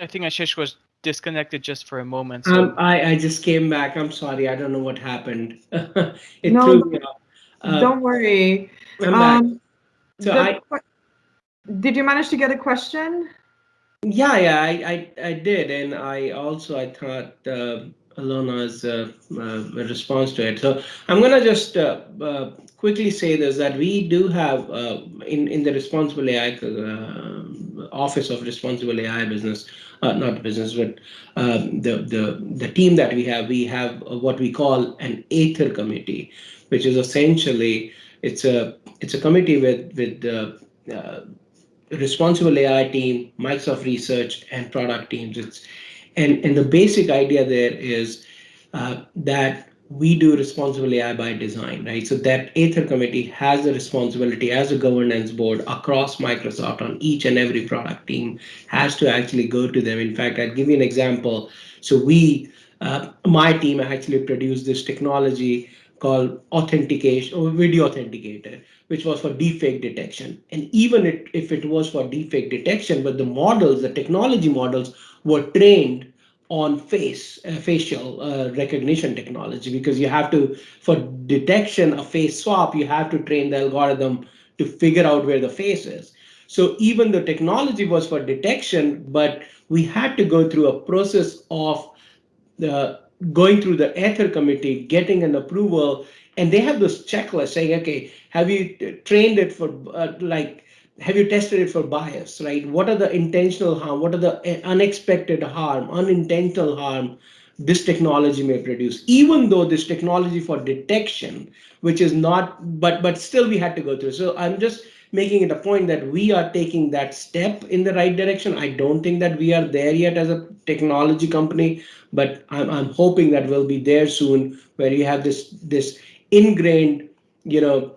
I think Ashish was disconnected just for a moment. So. Um, I, I just came back. I'm sorry. I don't know what happened. it no, threw me off. Uh, don't worry. I'm um, back. So I, did you manage to get a question? Yeah, yeah, I, I, I did, and I also I thought uh, Ilona's uh, uh, response to it. So I'm gonna just uh, quickly say this that we do have in in the responsible AI office of responsible AI business uh, not business, but the, the, the team that we have, we have what we call an Aether committee, which is essentially, it's a, it's a committee with, with the uh, responsible AI team, Microsoft research and product teams. It's, and, and the basic idea there is uh, that we do responsible AI by design, right? So that Aether committee has the responsibility as a governance board across Microsoft on each and every product team has to actually go to them. In fact, I'll give you an example. So we, uh, my team actually produced this technology called authentication or video authenticator, which was for deepfake detection. And even it, if it was for deepfake detection, but the models, the technology models were trained on face uh, facial uh, recognition technology because you have to for detection of face swap you have to train the algorithm to figure out where the face is. So even the technology was for detection but we had to go through a process of the going through the Aether committee, getting an approval, and they have this checklist saying, okay, have you trained it for uh, like, have you tested it for bias, right? What are the intentional harm? What are the eh, unexpected harm, unintentional harm this technology may produce? Even though this technology for detection, which is not, but but still we had to go through. So I'm just making it a point that we are taking that step in the right direction. I don't think that we are there yet as a technology company, but I'm, I'm hoping that we'll be there soon where you have this this ingrained, you know,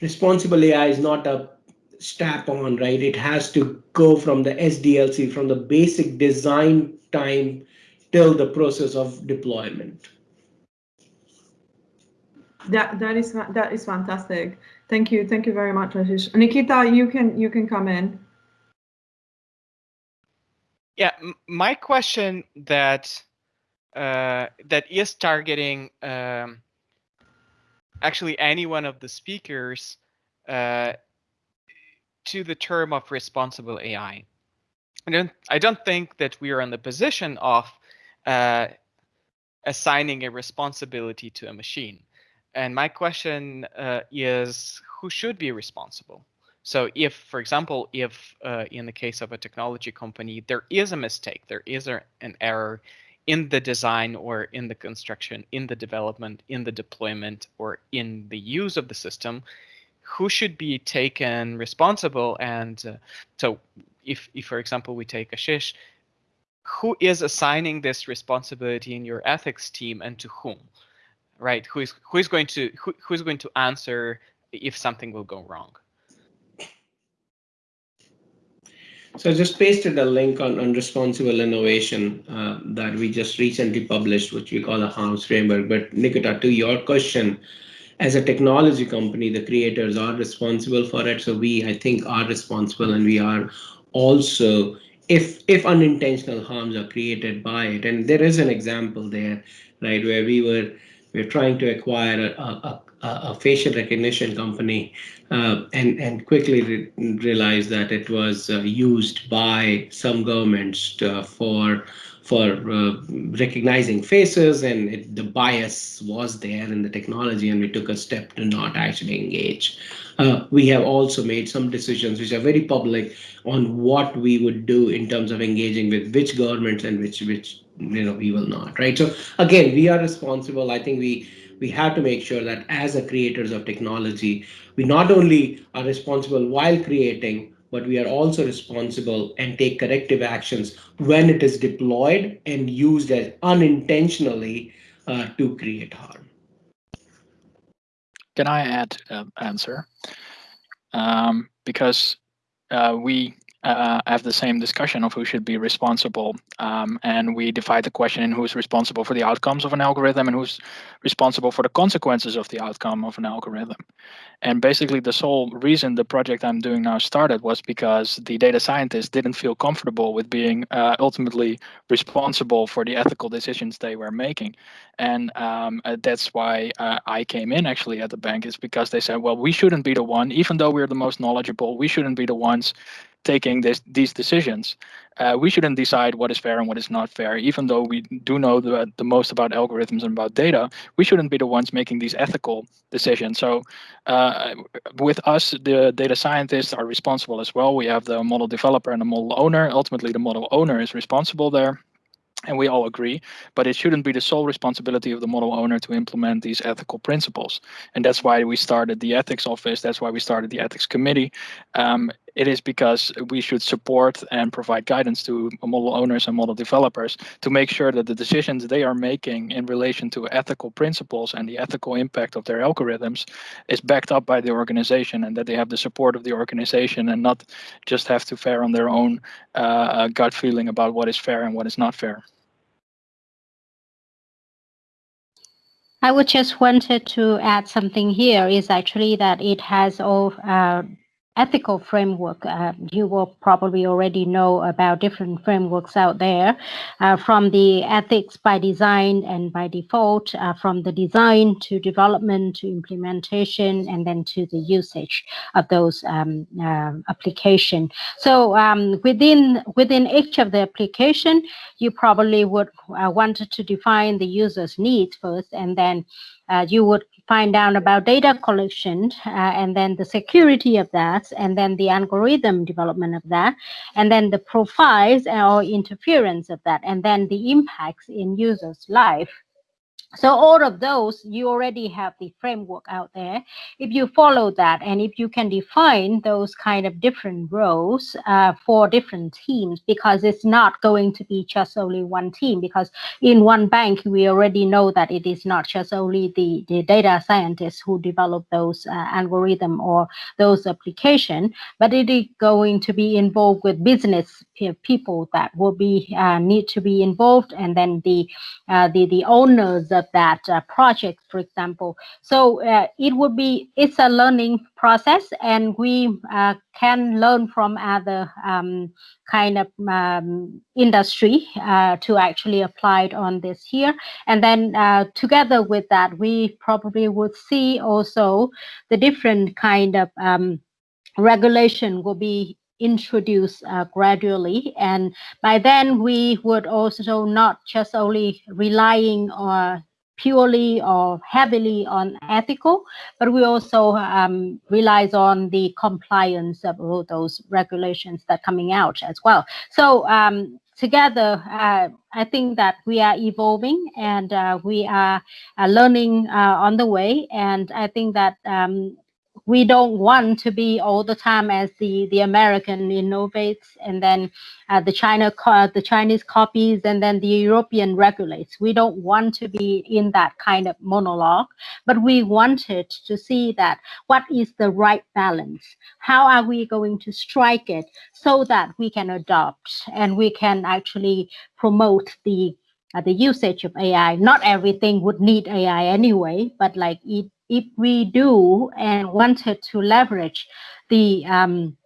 responsible AI is not a strap on, right? It has to go from the SDLC, from the basic design time till the process of deployment. That that is that is fantastic. Thank you, thank you very much, Ashish. Nikita, you can you can come in. Yeah, my question that uh, that is targeting um, actually any one of the speakers uh, to the term of responsible AI. I don't I don't think that we are in the position of uh, assigning a responsibility to a machine. And my question uh, is who should be responsible? So if, for example, if uh, in the case of a technology company, there is a mistake, there is a, an error in the design or in the construction, in the development, in the deployment, or in the use of the system, who should be taken responsible? And uh, so if, if, for example, we take Ashish, who is assigning this responsibility in your ethics team and to whom? right? Who is who is going to who, who is going to answer if something will go wrong? So I just pasted a link on, on responsible innovation uh, that we just recently published, which we call a harms framework. But Nikita, to your question, as a technology company, the creators are responsible for it. So we, I think, are responsible, and we are also, if if unintentional harms are created by it, and there is an example there, right, where we were we're trying to acquire a, a, a facial recognition company uh, and, and quickly re realized that it was uh, used by some governments to, uh, for for uh, recognizing faces and it, the bias was there in the technology and we took a step to not actually engage. Uh, we have also made some decisions which are very public on what we would do in terms of engaging with which governments and which which you know we will not right so again we are responsible i think we we have to make sure that as a creators of technology we not only are responsible while creating but we are also responsible and take corrective actions when it is deployed and used as unintentionally uh, to create harm. Can i add an answer? Um, because uh, we uh, have the same discussion of who should be responsible. Um, and we divide the question in who's responsible for the outcomes of an algorithm and who's responsible for the consequences of the outcome of an algorithm. And basically, the sole reason the project I'm doing now started was because the data scientists didn't feel comfortable with being uh, ultimately responsible for the ethical decisions they were making. And um, uh, that's why uh, I came in actually at the bank, is because they said, well, we shouldn't be the one, even though we're the most knowledgeable, we shouldn't be the ones taking this, these decisions. Uh, we shouldn't decide what is fair and what is not fair, even though we do know the, the most about algorithms and about data. We shouldn't be the ones making these ethical decisions. So, uh, with us, the data scientists are responsible as well. We have the model developer and the model owner. Ultimately, the model owner is responsible there and we all agree, but it shouldn't be the sole responsibility of the model owner to implement these ethical principles. And that's why we started the ethics office. That's why we started the ethics committee. Um, it is because we should support and provide guidance to model owners and model developers to make sure that the decisions they are making in relation to ethical principles and the ethical impact of their algorithms is backed up by the organization and that they have the support of the organization and not just have to fare on their own uh, gut feeling about what is fair and what is not fair. I would just wanted to add something here is actually that it has all uh, ethical framework. Uh, you will probably already know about different frameworks out there, uh, from the ethics by design and by default, uh, from the design to development to implementation, and then to the usage of those um, uh, application. So um, within within each of the application, you probably would uh, want to define the user's needs first, and then uh, you would find out about data collection uh, and then the security of that and then the algorithm development of that and then the profiles or interference of that and then the impacts in users life so all of those, you already have the framework out there. If you follow that and if you can define those kind of different roles uh, for different teams, because it's not going to be just only one team, because in one bank, we already know that it is not just only the, the data scientists who develop those uh, algorithm or those application, but it is going to be involved with business people that will be uh, need to be involved and then the uh, the the owners of that uh, project for example so uh, it would be it's a learning process and we uh, can learn from other um, kind of um, industry uh, to actually apply it on this here and then together with that we probably would see also the different kind of um, regulation will be introduced uh, gradually. And by then, we would also not just only relying on purely or heavily on ethical, but we also um, relies on the compliance of all those regulations that coming out as well. So um, together, uh, I think that we are evolving and uh, we are uh, learning uh, on the way. And I think that um, we don't want to be all the time as the the American innovates and then uh, the China the Chinese copies and then the European regulates. We don't want to be in that kind of monologue, but we wanted to see that what is the right balance? How are we going to strike it so that we can adopt and we can actually promote the uh, the usage of AI. Not everything would need AI anyway, but like it if we do and wanted to leverage the um,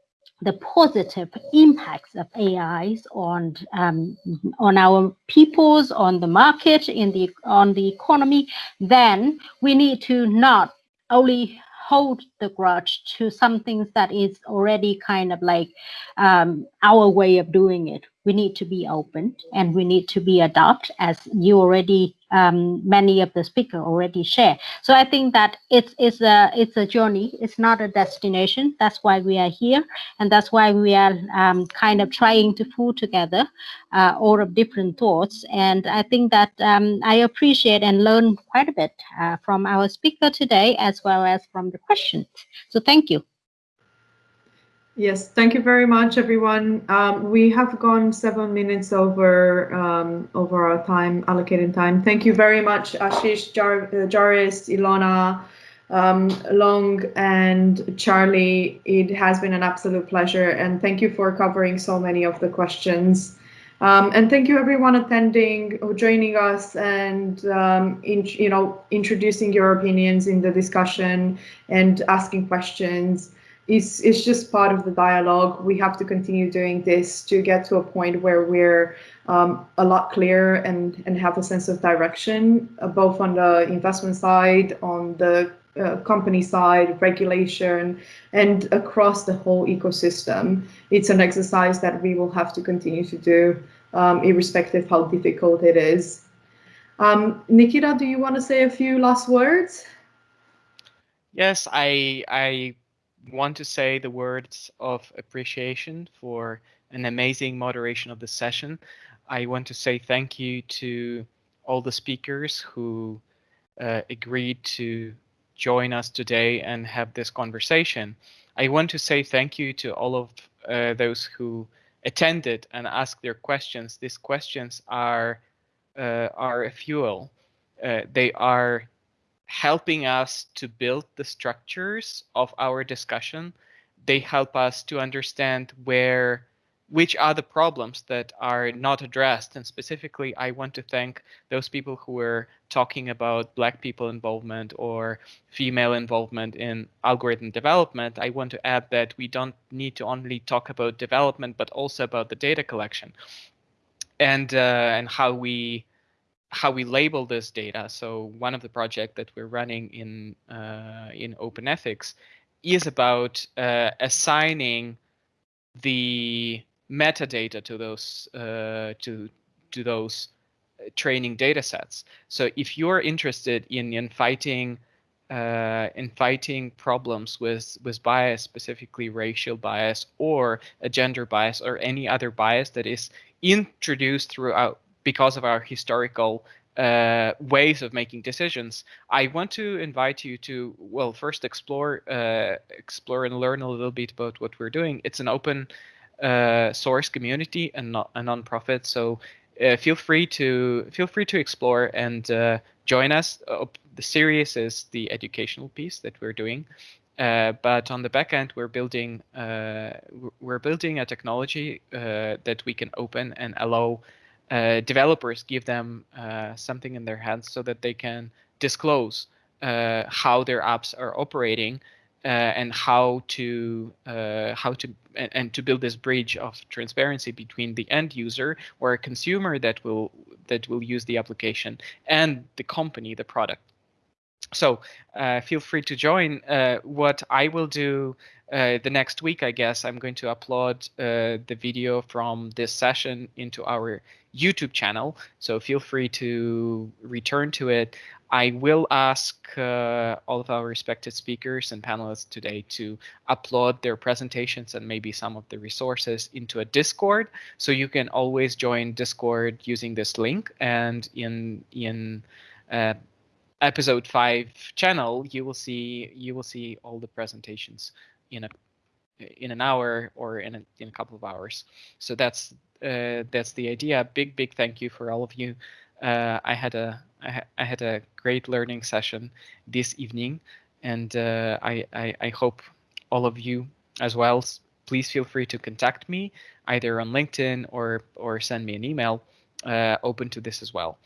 the positive impacts of AIs on um, on our peoples, on the market, in the on the economy, then we need to not only hold the grudge to some things that is already kind of like um, our way of doing it. We need to be open and we need to be adopt as you already um, many of the speaker already share. So I think that it's it's a it's a journey. It's not a destination. That's why we are here, and that's why we are um, kind of trying to pull together uh, all of different thoughts. And I think that um, I appreciate and learn quite a bit uh, from our speaker today, as well as from the questions. So thank you. Yes, thank you very much, everyone. Um, we have gone seven minutes over um, over our time, allocated time. Thank you very much, Ashish, Jar uh, Joris, Ilona, um, Long, and Charlie. It has been an absolute pleasure, and thank you for covering so many of the questions. Um, and thank you, everyone attending or joining us, and um, in, you know introducing your opinions in the discussion and asking questions it's, it's just part of the dialogue. We have to continue doing this to get to a point where we're um, a lot clearer and, and have a sense of direction, uh, both on the investment side, on the uh, company side, regulation, and across the whole ecosystem. It's an exercise that we will have to continue to do, um, irrespective how difficult it is. Um, Nikita, do you want to say a few last words? Yes, I I want to say the words of appreciation for an amazing moderation of the session. I want to say thank you to all the speakers who uh, agreed to join us today and have this conversation. I want to say thank you to all of uh, those who attended and asked their questions. These questions are uh, are a fuel. Uh, they are helping us to build the structures of our discussion. They help us to understand where which are the problems that are not addressed. And specifically, I want to thank those people who were talking about Black people involvement or female involvement in algorithm development. I want to add that we don't need to only talk about development, but also about the data collection and uh, and how we how we label this data. So one of the projects that we're running in uh, in Open Ethics is about uh, assigning the metadata to those uh, to to those uh, training data sets. So if you're interested in in fighting uh, in fighting problems with with bias, specifically racial bias or a gender bias or any other bias that is introduced throughout because of our historical uh, ways of making decisions, I want to invite you to well first explore uh, explore and learn a little bit about what we're doing. It's an open uh, source community and not a nonprofit, so uh, feel free to feel free to explore and uh, join us. the series is the educational piece that we're doing. Uh, but on the back end, we're building uh, we're building a technology uh, that we can open and allow uh, developers give them uh, something in their hands so that they can disclose uh, how their apps are operating and how to how to and, and, to build this bridge of transparency between the end user or a consumer that will that will use the application and the company, the product. So uh, feel free to join. Uh, what I will do uh, the next week, I guess, I'm going to upload uh, the video from this session into our YouTube channel. So feel free to return to it. I will ask uh, all of our respected speakers and panelists today to upload their presentations and maybe some of the resources into a Discord. So you can always join Discord using this link. And in in uh, episode five channel, you will see you will see all the presentations in a in an hour or in a, in a couple of hours. So that's uh, that's the idea. Big big thank you for all of you. Uh, I had a I, ha I, had a great learning session this evening, and uh, I, I I hope all of you as well. Please feel free to contact me either on LinkedIn or or send me an email. Uh, open to this as well.